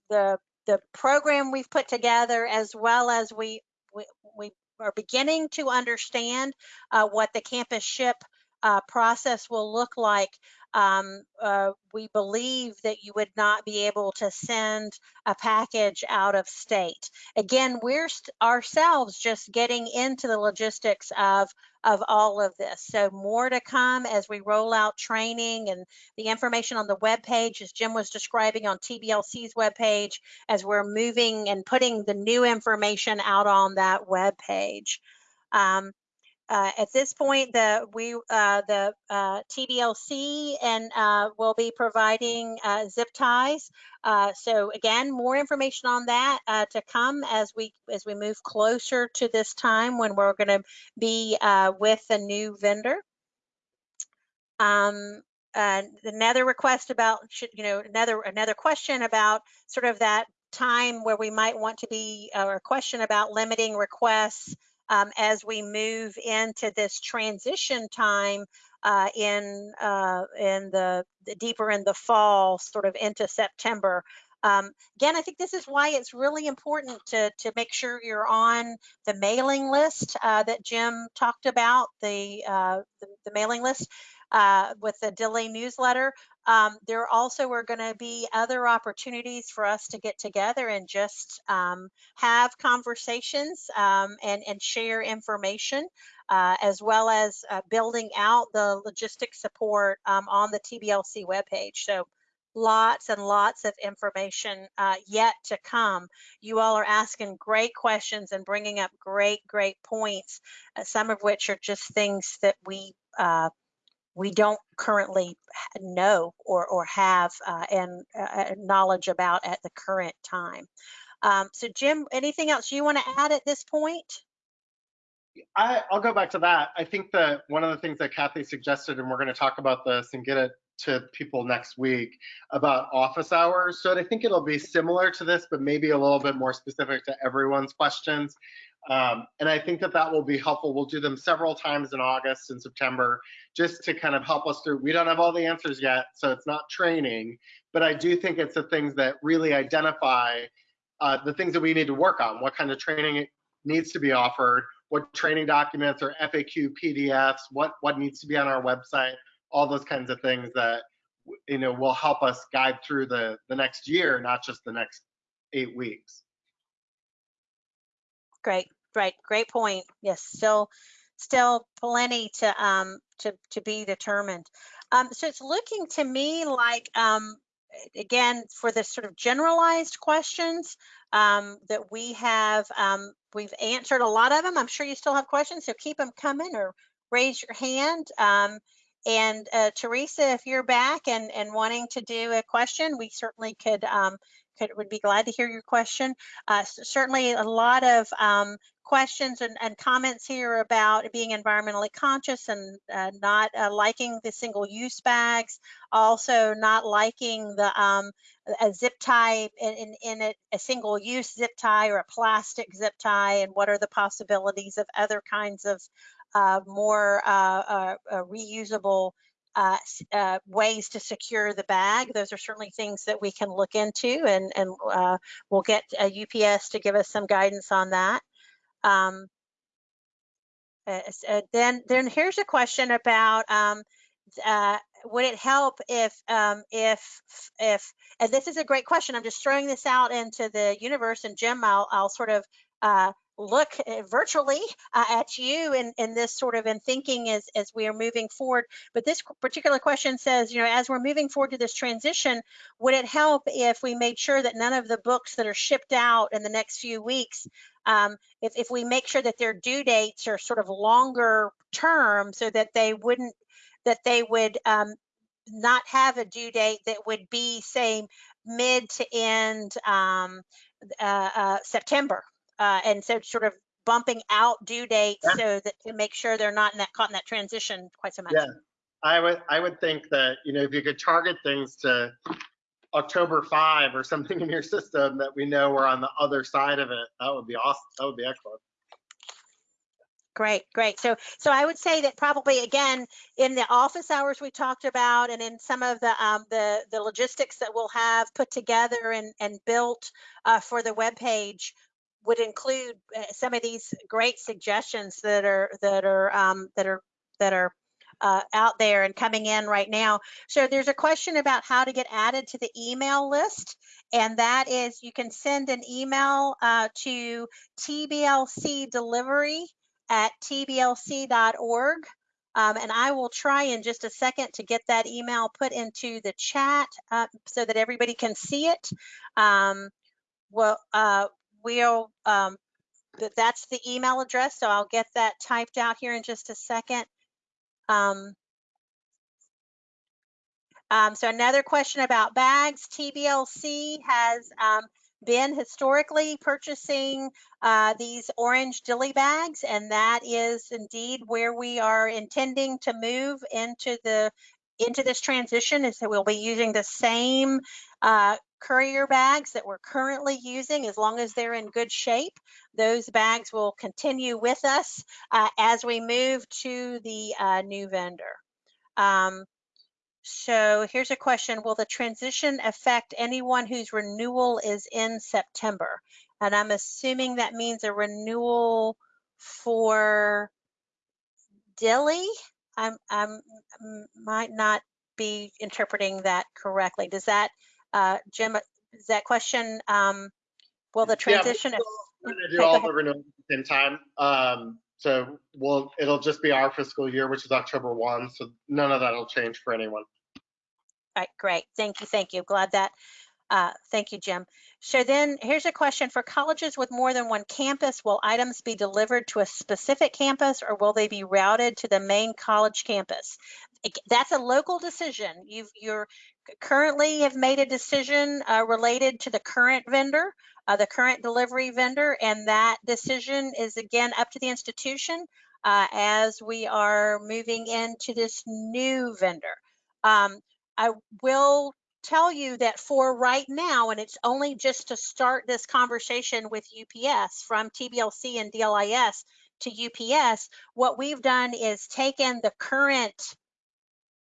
the the program we've put together, as well as we we, we are beginning to understand uh, what the CampusShip uh, process will look like. Um, uh, we believe that you would not be able to send a package out of state. Again, we're ourselves just getting into the logistics of of all of this. So more to come as we roll out training and the information on the web page, as Jim was describing on TBLC's web page, as we're moving and putting the new information out on that web page. Um, uh, at this point, the we uh, the uh, TBLC and uh, will be providing uh, zip ties. Uh, so again, more information on that to come as we as we move closer to this time when we're going to be with a new vendor. Um, another request about you know another another question about sort of that time where we might want to be or a question about limiting requests um, as we move into this transition time uh, in uh, in the, the, deeper in the fall, sort of into September. Um, again, I think this is why it's really important to to make sure you're on the mailing list uh, that Jim talked about, the, uh, the, the mailing list. Uh, with the delay newsletter. Um, there also are going to be other opportunities for us to get together and just um, have conversations um, and, and share information, uh, as well as uh, building out the logistics support um, on the TBLC webpage. So lots and lots of information uh, yet to come. You all are asking great questions and bringing up great, great points, uh, some of which are just things that we uh, we don't currently know or, or have uh, and uh, knowledge about at the current time. Um, so Jim, anything else you want to add at this point? I, I'll go back to that. I think that one of the things that Kathy suggested, and we're going to talk about this and get it to people next week about office hours. So I think it'll be similar to this, but maybe a little bit more specific to everyone's questions. Um, and I think that that will be helpful. We'll do them several times in August and September just to kind of help us through. We don't have all the answers yet, so it's not training, but I do think it's the things that really identify uh, the things that we need to work on. What kind of training needs to be offered, what training documents or FAQ PDFs, what, what needs to be on our website, all those kinds of things that you know will help us guide through the the next year, not just the next eight weeks. Great, right great point. Yes, still, still plenty to um to to be determined. Um, so it's looking to me like um again for the sort of generalized questions um, that we have um, we've answered a lot of them. I'm sure you still have questions, so keep them coming or raise your hand. Um, and uh, Teresa, if you're back and, and wanting to do a question, we certainly could um, could would be glad to hear your question. Uh, certainly a lot of um, questions and, and, comments here about being environmentally conscious and uh, not uh, liking the single use bags, also not liking the um, a zip tie in, in, in a, a, single use zip tie or a plastic zip tie and what are the possibilities of other kinds of more uh, uh, uh reusable uh, uh, ways to secure the bag. Those are certainly things that we can look into and, and we'll get UPS to give us some guidance on that. Um, then, then here's a question about um, would it help if um, if if and this is a great question i'm just throwing this out into the universe and jim i'll, I'll sort of uh, look eh, virtually uh, at you in, in this sort of in thinking as, as we are moving forward. But this particular question says, you know, as we're moving forward to this transition, would it help if we made sure that none of the books that are shipped out in the next few weeks, um, if, if we make sure that their due dates are sort of longer term so that they wouldn't, that they would um, not have a due date that would be say mid to end um, uh, uh, September uh, and so sort of bumping out due dates yeah. so that to make sure they're not in that caught in that transition quite so much. Yeah, I would I would think that you know if you could target things to October 5 or something in your system that we know we're on the other side of it, that would be awesome. That would be excellent. Great, great. So, so I would say that probably again in the office hours we talked about, and in some of the um, the the logistics that we'll have put together and and built uh, for the web page, would include uh, some of these great suggestions that are that are um, that are that are uh, out there and coming in right now. So there's a question about how to get added to the email list, and that is you can send an email uh, to TBLC delivery at tblc.org. Um, and I will try in just a second to get that email put into the chat uh, so that everybody can see it. Um, well, uh, we'll, um, that's the email address, so I'll get that typed out here in just a second. Um, um, so another question about bags. TBLC has um, been historically purchasing uh, these orange dilly bags, and that is indeed where we are intending to move into the into this transition. Is that we'll be using the same uh, courier bags that we're currently using, as long as they're in good shape, those bags will continue with us uh, as we move to the uh, new vendor. Um, so here's a question, will the transition affect anyone whose renewal is in September? And I'm assuming that means a renewal for Dilly. I'm, I'm, might not be interpreting that correctly. Does that, uh, Jim, is that question, um, will the Yeah, we're transition? Going to do all the renewals at the same time. Um, so we'll, it'll just be our fiscal year, which is October one. So none of that'll change for anyone. All right, great. Thank you, thank you. Glad that, uh, thank you, Jim. So then here's a question for colleges with more than one campus. Will items be delivered to a specific campus or will they be routed to the main college campus? That's a local decision. You've, you're currently have made a decision, uh, related to the current vendor, uh, the current delivery vendor, and that decision is again up to the institution, uh, as we are moving into this new vendor. Um, I will tell you that for right now, and it's only just to start this conversation with UPS from TBLC and DLIS to UPS, what we've done is taken the current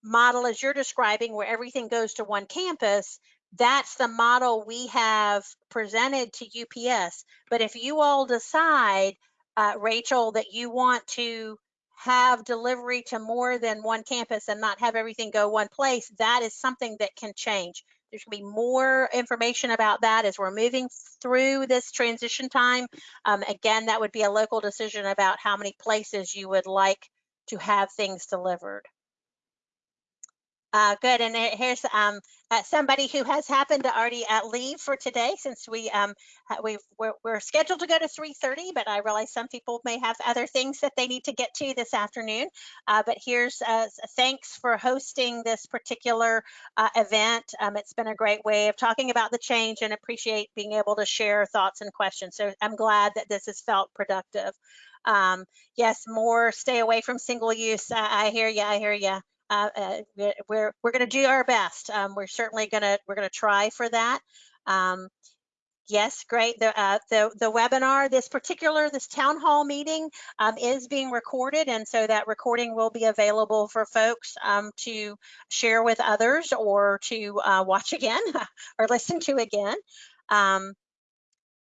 model as you're describing where everything goes to one campus. That's the model we have presented to UPS. But if you all decide, uh, Rachel, that you want to have delivery to more than one campus and not have everything go one place, that is something that can change. There's gonna be more information about that as we're moving through this transition time. Um, again, that would be a local decision about how many places you would like to have things delivered. Uh, good, and here's um, uh, somebody who has happened to already uh, leave for today since we, um, we've, we're, we're scheduled to go to 3:30, but I realize some people may have other things that they need to get to this afternoon. Uh, but here's uh, thanks for hosting this particular uh, event. Um, it's been a great way of talking about the change and appreciate being able to share thoughts and questions. So I'm glad that this has felt productive. Um, yes, more stay away from single use. I, I hear you. I hear you uh, uh, we're we're, going to do our best. Um, we're certainly going to we're going to try for that. Um, yes, great. The, uh, the the webinar, this particular this town hall meeting, um, is being recorded, and so that recording will be available for folks um, to share with others or to uh, watch again or listen to again. Um,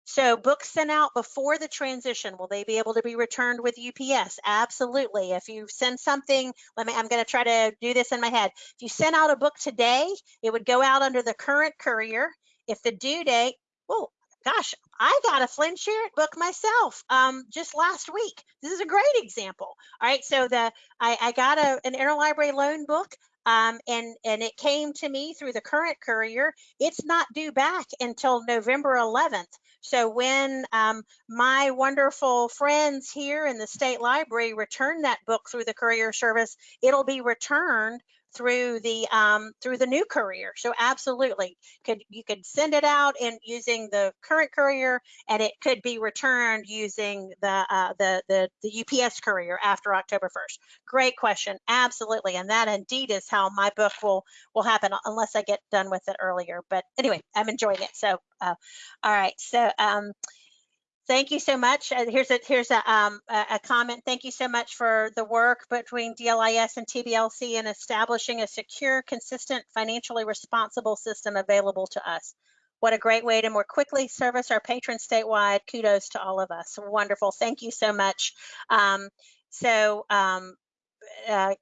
so books sent out before the transition, will they be able to be returned with UPS? Absolutely. If you send something, let me, I'm going to try to do this in my head. If you sent out a book today, it would go out under the current courier. If the due date, oh gosh, I got a Flynn Sherritt book myself um, just last week. This is a great example. All right, so the I, I got a, an interlibrary loan book um, and and it came to me through the current courier. It's not due back until November 11th. So when um, my wonderful friends here in the state library return that book through the courier service, it'll be returned through the um, through the new courier. So absolutely, could you could send it out and using the current courier, and it could be returned using the uh, the, the the UPS courier after October 1st. Great question, absolutely, and that indeed is how my book will will happen unless I get done with it earlier. But anyway, I'm enjoying it. So uh, all right, so um, thank you so much. Uh, here's a here's a, um, a, a comment. Thank you so much for the work between DLIS and TBLC in establishing a secure, consistent, financially responsible system available to us. What a great way to more quickly service our patrons statewide. Kudos to all of us. Wonderful. Thank you so much. Um, so um, uh,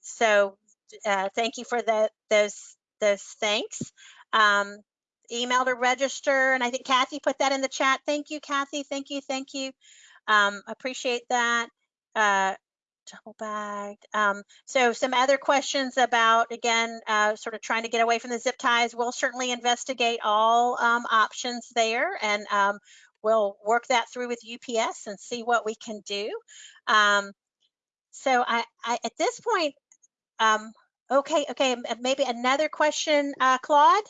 so uh, thank you for the, those those thanks. Um, email to register, and I think Kathy put that in the chat. Thank you, Kathy. Thank you, thank you. Um, appreciate that. Uh, double bagged. Um, so some other questions about again, uh, sort of trying to get away from the zip ties. We'll certainly investigate all um, options there, and um, we'll work that through with UPS and see what we can do. Um, so I, I at this point, um, okay, okay, maybe another question, uh, Claude.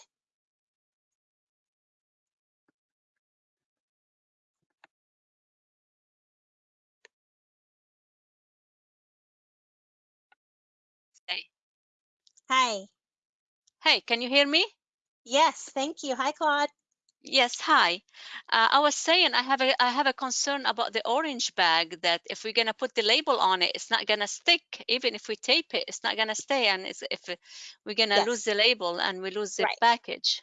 Hi. Hey, can you hear me? Yes, thank you. Hi, Claude. Yes, hi. Uh, I was saying I have a I have a concern about the orange bag that if we're gonna put the label on it, it's not gonna stick. Even if we tape it, it's not gonna stay. And it's, if we're gonna lose the label and we lose the Right. package.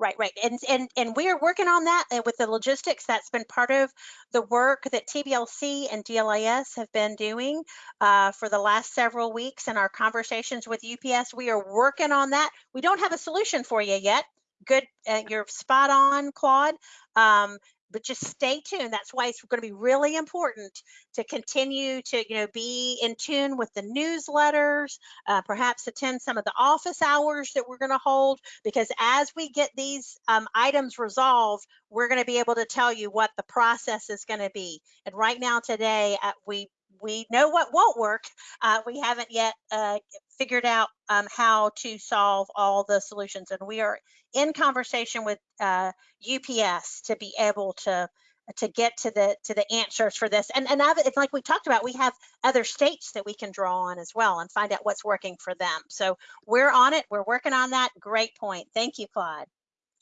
Right, right. And, and, and we are working on that with the logistics. That's been part of the work that TBLC and DLIS have been doing uh, for the last several weeks in our conversations with UPS. We are working on that. We don't have a solution for you yet. Good, uh, you're spot on, Claude. Um, but just stay tuned. That's why it's going to be really important to continue to, you know, be in tune with the newsletters, uh, perhaps attend some of the office hours that we're going to hold, because as we get these um, items resolved, we're going to be able to tell you what the process is going to be. And right now, today, uh, we we know what won't work. Uh, we haven't yet uh, figured out um, how to solve all the solutions, and we are in conversation with uh, UPS to be able to to get to the to the answers for this. And and I've, it's like we talked about, we have other states that we can draw on as well and find out what's working for them. So we're on it. We're working on that. Great point. Thank you, Claude.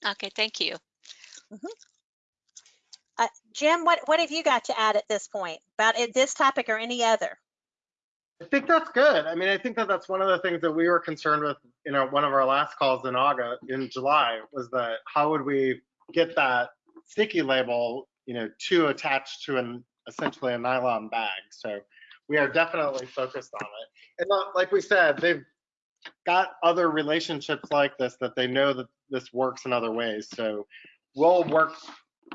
Okay, thank you. Uh, Jim, what what have you got to add at this point about this topic or any other? I think that's good. I mean, I think that that's one of the things that we were concerned with, you know, one of our last calls in August, in July, was that how would we get that sticky label, you know, to attach to an essentially a nylon bag. So we are definitely focused on it. And not, like we said, they've got other relationships like this that they know that this works in other ways. So we'll work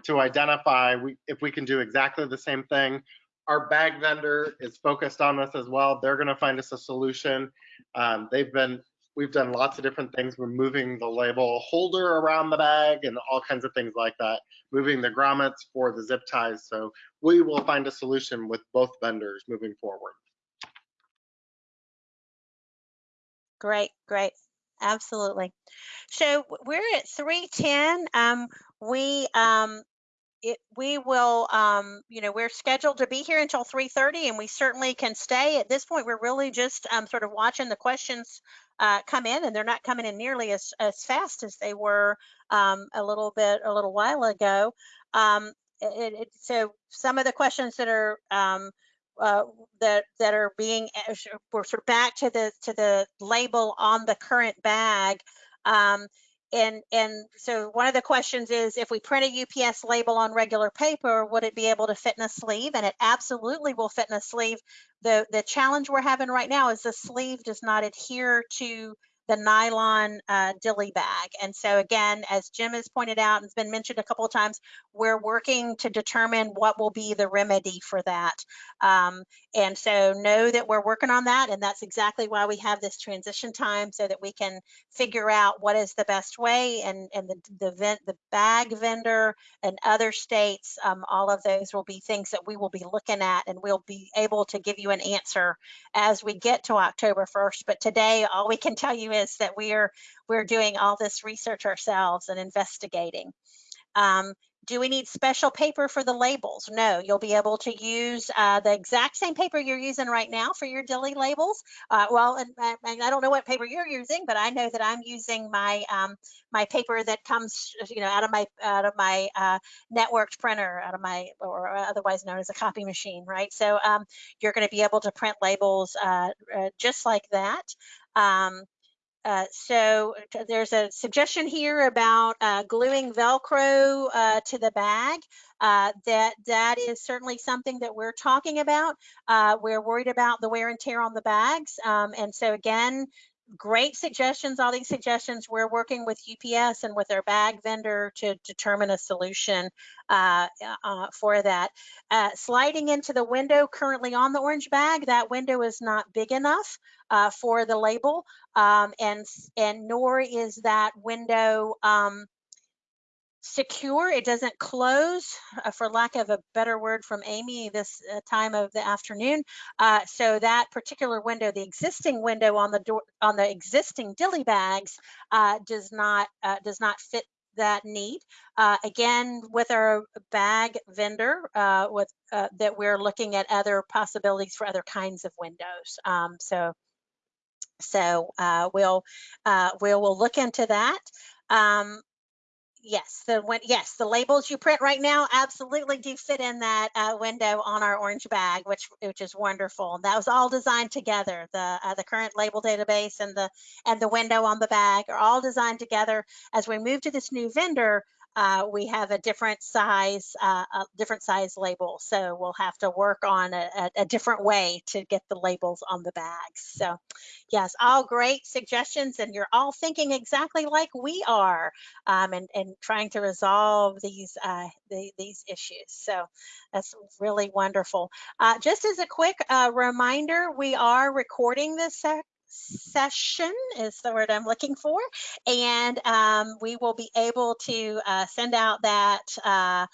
to identify we, if we can do exactly the same thing our bag vendor is focused on this as well. They're going to find us a solution. Um, they've been, we've done lots of different things. We're moving the label holder around the bag and all kinds of things like that, moving the grommets for the zip ties. So we will find a solution with both vendors moving forward. Great, great. Absolutely. So we're at 310. Um, we um, it, we will, um, you know, we're scheduled to be here until 3:30, and we certainly can stay. At this point, we're really just um, sort of watching the questions uh, come in, and they're not coming in nearly as as fast as they were um, a little bit a little while ago. Um, it, it, so some of the questions that are um, uh, that that are being we're sort of back to the to the label on the current bag. Um, and and so one of the questions is if we print a UPS label on regular paper, would it be able to fit in a sleeve? And it absolutely will fit in a sleeve. The the challenge we're having right now is the sleeve does not adhere to the nylon uh, dilly bag. And so again, as Jim has pointed out and it's been mentioned a couple of times, we're working to determine what will be the remedy for that. Um, and so know that we're working on that. And that's exactly why we have this transition time so that we can figure out what is the best way and, and the, the, vent, the bag vendor and other states, um, all of those will be things that we will be looking at and we'll be able to give you an answer as we get to October 1st. But today, all we can tell you is that we are we're doing all this research ourselves and investigating. Um, do we need special paper for the labels? No, you'll be able to use uh, the exact same paper you're using right now for your dilly labels. Uh, well, and, and, I don't know what paper you're using, but I know that I'm using my um, my paper that comes, you know, out of my out of my uh, networked printer, out of my or otherwise known as a copy machine, right? So um, you're going to be able to print labels uh, uh, just like that. Um, uh, so there's a suggestion here about uh, gluing Velcro uh, to the bag. Uh, that that is certainly something that we're talking about. Uh, we're worried about the wear and tear on the bags, um, and so again, great suggestions. All these suggestions, we're working with UPS and with our bag vendor to determine a solution uh, uh, for that. Uh, sliding into the window currently on the orange bag, that window is not big enough uh, for the label, um, and and nor is that window. Um, secure. It doesn't close, uh, for lack of a better word from Amy, this uh, time of the afternoon. Uh, so that particular window, the existing window on the door on the existing dilly bags, uh, does not uh, does not fit that need. Uh, again, with our bag vendor, with that we're looking at other possibilities for other kinds of windows. Um, so. So we'll we'll we'll look into that. Um, Yes, the when, yes, the labels you print right now absolutely do fit in that uh, window on our orange bag, which which is wonderful. That was all designed together. The uh, the current label database and the and the window on the bag are all designed together. As we move to this new vendor, uh, we have a different size, uh, a different size label. So we'll have to work on a, a, different way to get the labels on the bags. So yes, all great suggestions, and you're all thinking exactly like we are um, and, and trying to resolve these uh, the, these issues. So that's really wonderful. Uh, just as a quick uh, reminder, we are recording this session is the word I'm looking for, and um, we will be able to uh, send out that uh,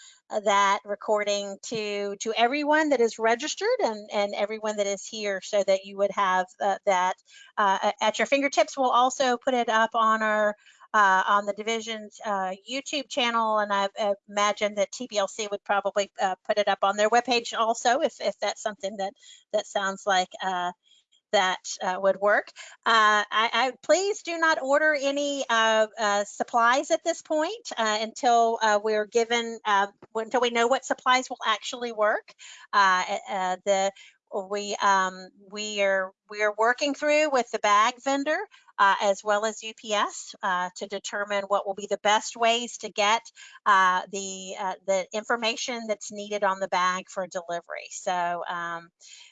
that recording to to everyone that is registered and and everyone that is here, so that you would have uh, that uh, at your fingertips. We'll also put it up on our uh, on the division's uh, YouTube channel, and I uh, imagine that TBLC would probably uh, put it up on their webpage also, if, if that's something that that sounds like uh, that uh, would work. Uh, I, I please do not order any uh, uh, supplies at this point uh, until uh, we're given until we know what supplies will actually work. The we um, we are we are working through with the bag vendor uh, as well as UPS uh, to determine what will be the best ways to get uh, the uh, the information that's needed on the bag for delivery. So um,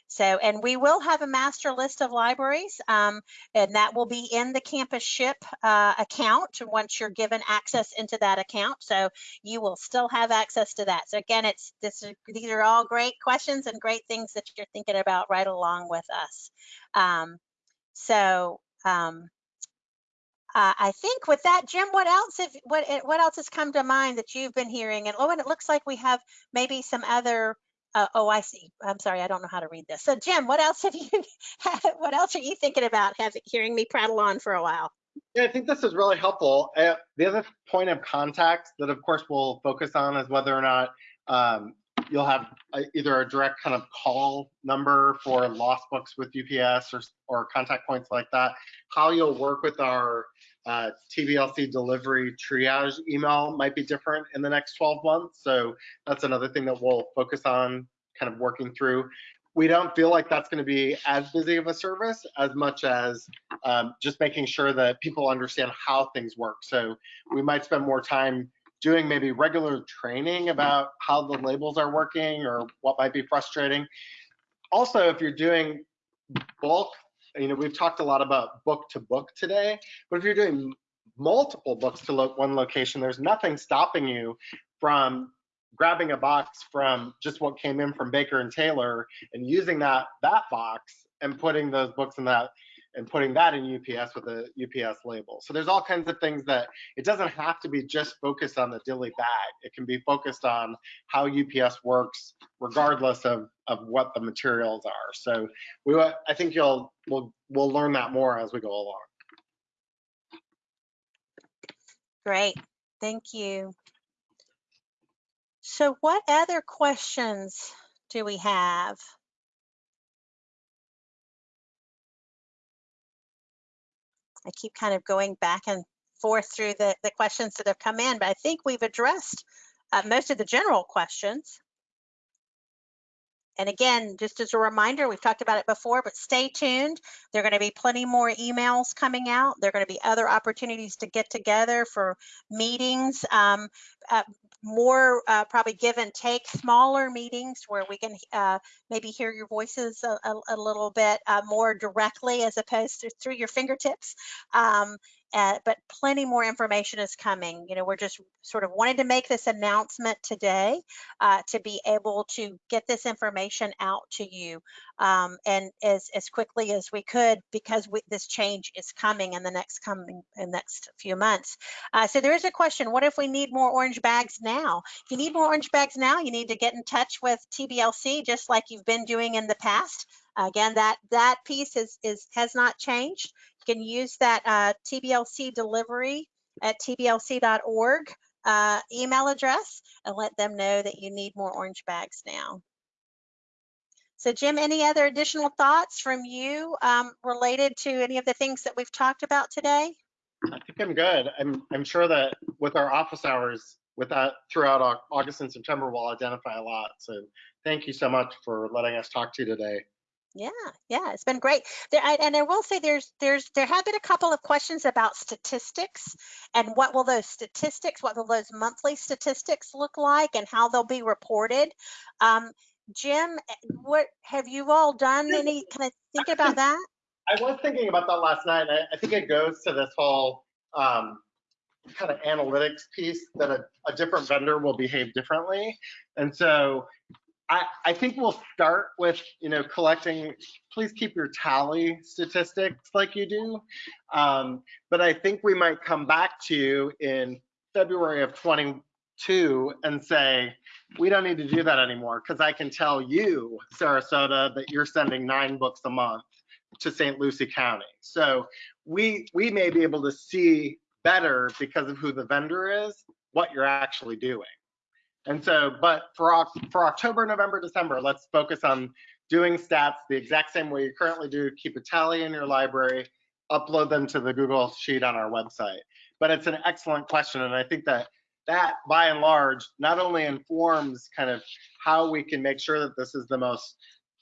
so and we will have a master list of libraries um, and that will be in the CampusShip uh, account once you're given access into that account. So you will still have access to that. So again, it's this these are all great questions and great things that you're thinking about right along with us. Um, so um, uh, I think with that, Jim, what else have, what eh, what else has come to mind that you've been hearing? And oh, and it looks like we have maybe some other. Uh, oh, I see. I'm sorry, I don't know how to read this. So, Jim, what else have you? what else are you thinking about? Having hearing me prattle on for a while. Yeah, I think this is really helpful. Uh, the other point of contact that, of course, we'll focus on is whether or not um, you'll have a, either a direct kind of call number for lost books with UPS or, or contact points like that. How you'll work with our uh, TBLC delivery triage email might be different in the next 12 months. So that's another thing that we'll focus on kind of working through. We don't feel like that's going to be as busy of a service as much as um, just making sure that people understand how things work. So we might spend more time doing maybe regular training about how the labels are working or what might be frustrating. Also, if you're doing bulk, you know, we've talked a lot about book to book today, but if you're doing multiple books to one location, there's nothing stopping you from grabbing a box from just what came in from Baker and Taylor and using that that box and putting those books in that and putting that in UPS with a UPS label. So there's all kinds of things that it doesn't have to be just focused on the dilly bag. It can be focused on how UPS works regardless of, of what the materials are. So we I think you'll we'll we'll learn that more as we go along. Great, thank you. So what other questions do we have? I keep kind of going back and forth through the, the questions that have come in, but I think we've addressed uh, most of the general questions. And again, just as a reminder, we've talked about it before, but stay tuned. There are going to be plenty more emails coming out. There are going to be other opportunities to get together for meetings, um, uh, more uh, probably give and take, smaller meetings where we can uh, maybe hear your voices a, a, a little bit uh, more directly as opposed to through your fingertips. Um, uh, but plenty more information is coming. You know, we're just sort of wanted to make this announcement today uh, to be able to get this information out to you um, and as, as quickly as we could because we, this change is coming in the next coming in next few months. Uh, so there is a question, what if we need more orange bags now? If you need more orange bags now, you need to get in touch with TBLC just like you've been doing in the past. Again, that that piece is is has not changed. Can use that uh, TBLC delivery at tblc.org uh, email address and let them know that you need more orange bags now. So Jim, any other additional thoughts from you um, related to any of the things that we've talked about today? I think I'm good. I'm, I'm sure that with our office hours, with that throughout August and September, we'll identify a lot. So thank you so much for letting us talk to you today. Yeah, yeah, it's been great. There, I, and I will say there's there's there have been a couple of questions about statistics and what will those statistics, what will those monthly statistics look like, and how they'll be reported. Um, Jim, eh, what have you all done? Any kind of think about that? I was thinking about that last night. and I, I think it goes to this whole um, kind of analytics piece that a, a different vendor will behave differently. And so I, I think we'll start with, you know, collecting, please keep your tally statistics like you do. Um, but I think we might come back to you in February of 22 and say, we don't need to do that anymore because I can tell you, Sarasota, that you're sending nine books a month to St. Lucie County. So we we may be able to see better because of who the vendor is, what you're actually doing. And so, but for for October, November, December, let's focus on doing stats the exact same way you currently do. Keep a tally in your library, upload them to the Google Sheet on our website. But it's an excellent question, and I think that that, by and large, not only informs kind of how we can make sure that this is the most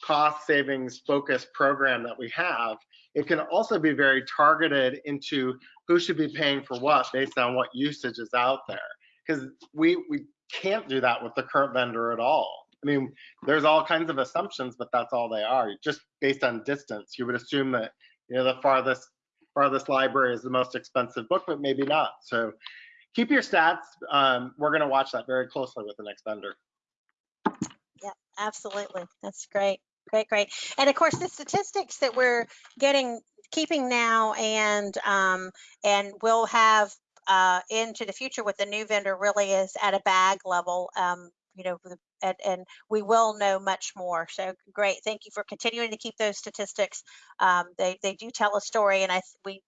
cost savings focused program that we have, it can also be very targeted into who should be paying for what based on what usage is out there. Because we, we can't do that with the current vendor at all. I mean, there's all kinds of assumptions, but that's all they are. Just based on distance, you would assume that, you know, the farthest, farthest library is the most expensive book, but maybe not. So keep your stats. Um, we're gonna watch that very closely with the next vendor. Yeah, absolutely. That's great. Great, great. And of course, the statistics that we're getting, keeping now and, um, and we'll have, uh, into the future with the new vendor really is at a bag level, um, you know, and, and we will know much more. So great. Thank you for continuing to keep those statistics. Um, they, they do tell a story and I, we,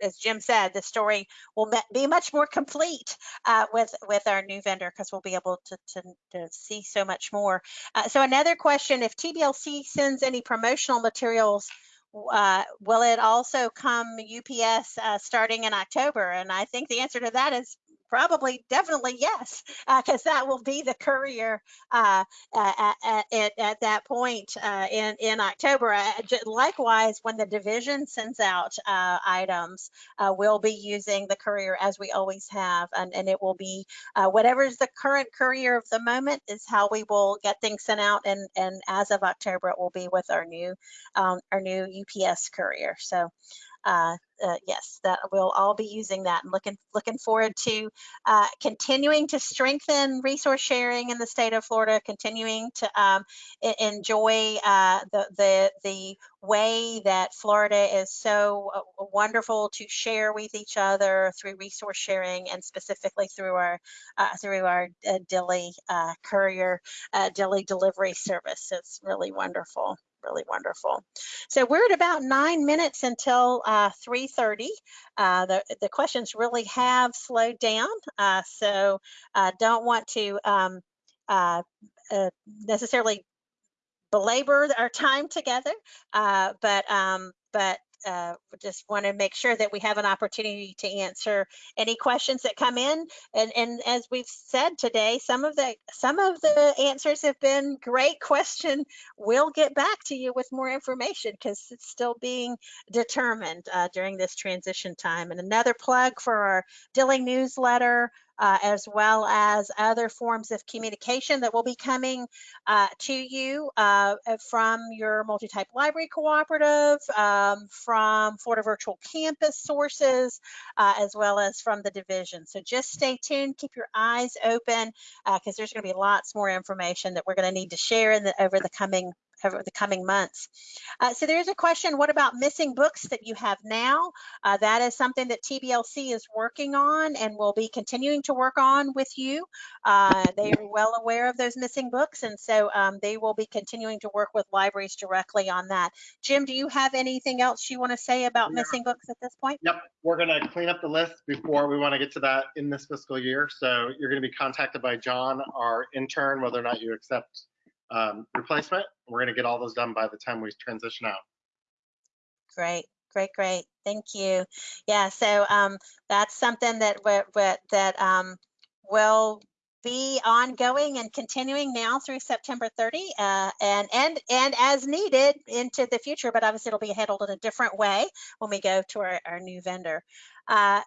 as Jim said, the story will be much more complete, uh, with, with our new vendor because we'll be able to, to, to see so much more. Uh, so another question, if TBLC sends any promotional materials, uh, will it also come UPS uh, starting in October? And I think the answer to that is probably definitely yes, because that will be the courier uh, at, at, at, at that point uh, in, in October. Uh, likewise, when the division sends out uh, items, uh, we'll be using the courier as we always have, and, and it will be uh, whatever's the current courier of the moment is how we will get things sent out. And, and as of October, it will be with our new, um, our new UPS courier. So, uh, uh, yes, that we'll all be using that and looking, looking forward to uh, continuing to strengthen resource sharing in the state of Florida, continuing to um, enjoy uh, the, the, the way that Florida is so uh, wonderful to share with each other through resource sharing and specifically through our uh, through our Dilly courier Dilly delivery service. It's really wonderful, really wonderful. So we're at about nine minutes until uh, 3:30. Uh, the the questions really have slowed down, uh, so uh, don't want to um, uh, uh, necessarily belabor our time together, but um, but uh, just want to make sure that we have an opportunity to answer any questions that come in. And and as we've said today, some of the some of the answers have been great question. We'll get back to you with more information because it's still being determined uh, during this transition time. And another plug for our Dilly newsletter. Uh, as well as other forms of communication that will be coming uh, to you uh, uh, from your multi-type library cooperative, um, from Florida Virtual Campus sources, uh, as well as from the division. So just stay tuned, keep your eyes open, because there's going to be lots more information that we're going to need to share in the, over the coming over the coming months. Uh, so there's a question, what about missing books that you have now? Uh, that is something that TBLC is working on and will be continuing to work on with you. Uh, they are well aware of those missing books, and so um, they will be continuing to work with libraries directly on that. Jim, do you have anything else you want to say about Yeah. missing books at this point? Yep, we're gonna clean up the list before we want to get to that in this fiscal year. So you're gonna be contacted by John, our intern, whether or not you accept um, replacement. We're gonna get all those done by the time we transition out. Great, great, great. Thank you. Yeah, so um, that's something that we- that um, will be ongoing and continuing now through September 30, uh, and and and as needed into the future. But obviously, it'll be handled in a different way when we go to our, our new vendor. Uh,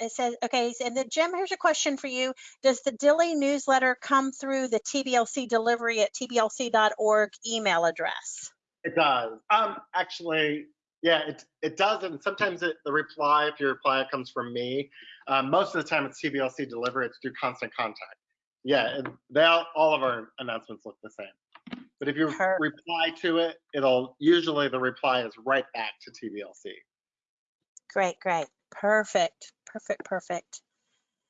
it says, okay, and then Jim, here's a question for you. Does the Dilly newsletter come through the TBLC delivery at tblc.org email address? It does. Um, actually, yeah, it it does, and sometimes it, the reply, if your reply comes from me, um, most of the time it's TBLC delivery. It's through constant contact. Yeah, they all, all of our announcements look the same. But if you reply to it, it'll usually the reply is right back to TBLC. Great, great. Perfect, perfect, perfect.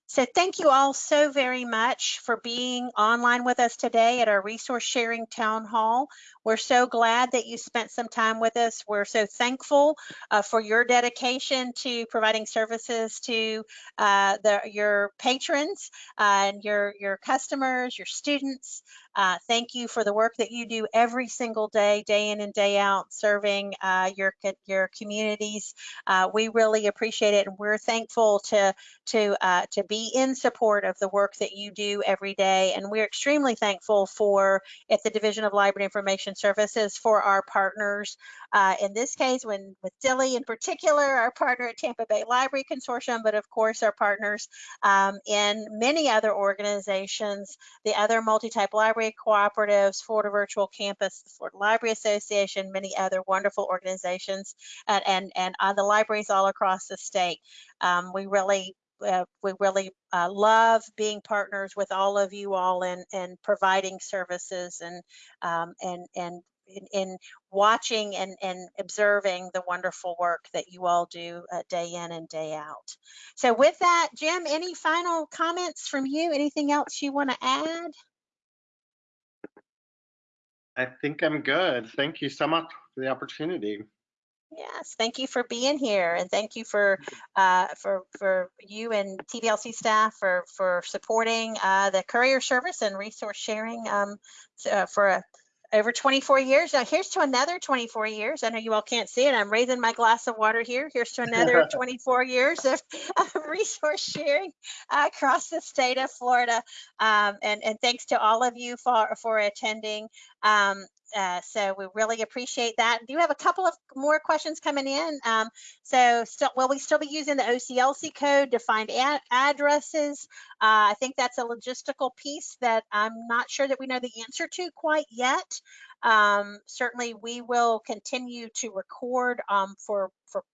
So thank you all so very much for being online with us today at our resource sharing town hall. We're so glad that you spent some time with us. We're so thankful uh, for your dedication to providing services to uh, the, your patrons uh, and your, your customers, your students. Uh, thank you for the work that you do every single day, day in and day out, serving uh, your, your communities. Uh, we really appreciate it and we're thankful to to uh, to be in support of the work that you do every day. And we're extremely thankful for at the Division of Library Information Services for our partners. Uh, in this case, when with Dilly in particular, our partner at Tampa Bay Library Consortium, but of course our partners um, in many other organizations, the other multi-type library cooperatives, Florida Virtual Campus, the Florida Library Association, many other wonderful organizations, and and, and uh, the libraries all across the state. Um, we really uh, we really uh, love being partners with all of you all and and providing services and um, and and in, in watching and, and observing the wonderful work that you all do uh, day in and day out. So with that, Jim, any final comments from you? Anything else you want to add? I think I'm good. Thank you so much for the opportunity. Yes, thank you for being here, and thank you for uh, for for you and TBLC staff for for supporting uh, the courier service and resource sharing um, uh, for uh, over 24 years. Now here's to another 24 years. I know you all can't see it. I'm raising my glass of water here. Here's to another 24 years of, of resource sharing across the state of Florida. Um, and and thanks to all of you for for attending. Um, uh, so we really appreciate that. Do you have a couple of more questions coming in? Um, so still, will we still be using the OCLC code to find ad- addresses? Uh, I think that's a logistical piece that I'm not sure that we know the answer to quite yet. Um, certainly, we will continue to record um, for for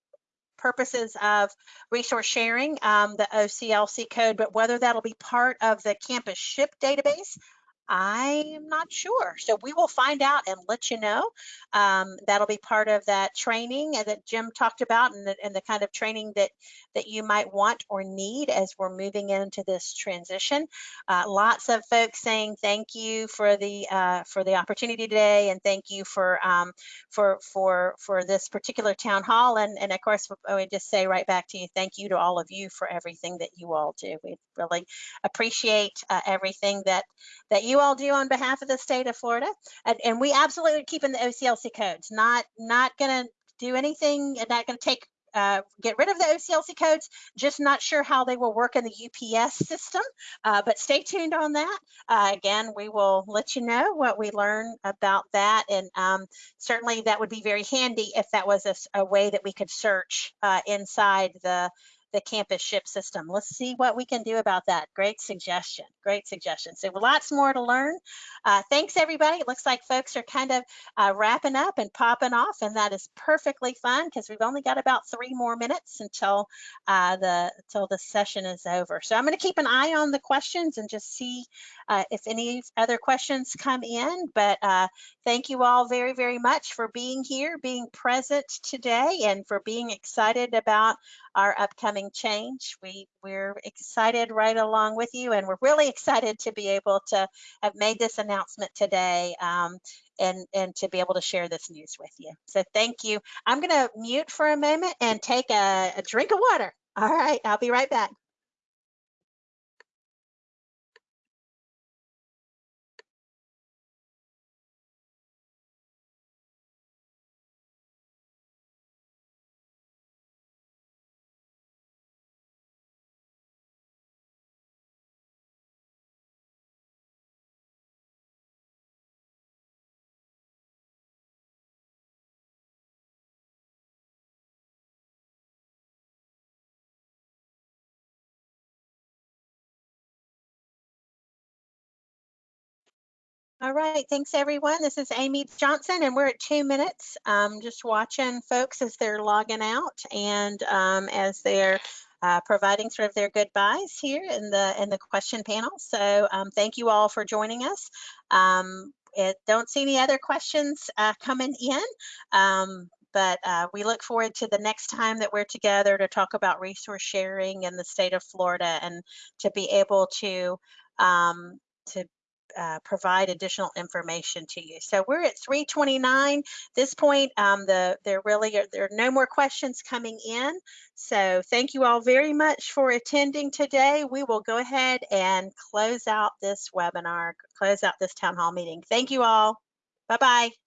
purposes of resource sharing um, the OCLC code, but whether that'll be part of the CampusShip database, I'm not sure. So we will find out and let you know. Um, that'll be part of that training that Jim talked about and the, and the kind of training that, that you might want or need as we're moving into this transition. Uh, lots of folks saying thank you for the uh, for the opportunity today and thank you for um, for for for this particular town hall and and of course I would just say right back to you thank you to all of you for everything that you all do. We really appreciate uh, everything that that you all do on behalf of the state of Florida. And, and we absolutely are keeping the OCLC codes, not, not going to do anything and not going to take, uh, get rid of the OCLC codes, just not sure how they will work in the UPS system. Uh, but stay tuned on that. Uh, again, we will let you know what we learn about that. And um, certainly that would be very handy if that was a way that we could search uh, inside the the CampusShip system. Let's see what we can do about that. Great suggestion. Great suggestion. So lots more to learn. Uh, thanks everybody. It looks like folks are kind of uh, wrapping up and popping off, and that is perfectly fine because we've only got about three more minutes until uh, the until the session is over. So I'm going to keep an eye on the questions and just see uh, if any other questions come in. But uh, thank you all very very much for being here, being present today, and for being excited about our upcoming change. We, we're excited right along with you, and we're really excited to be able to have made this announcement today um, and, and to be able to share this news with you. So thank you. I'm going to mute for a moment and take a, a drink of water. All right, I'll be right back. All right, thanks everyone. This is Amy Johnson and we're at two minutes. Um, just watching folks as they're logging out and um, as they're uh, providing sort of their goodbyes here in the in the question panel. So um, thank you all for joining us. Um, it, don't see any other questions uh, coming in, um, but uh, we look forward to the next time that we're together to talk about resource sharing in the state of Florida and to be able to um, to uh, provide additional information to you. So we're at 329. This point, um, the there really are there are no more questions coming in. So thank you all very much for attending today. We will go ahead and close out this webinar, close out this town hall meeting. Thank you all. Bye bye.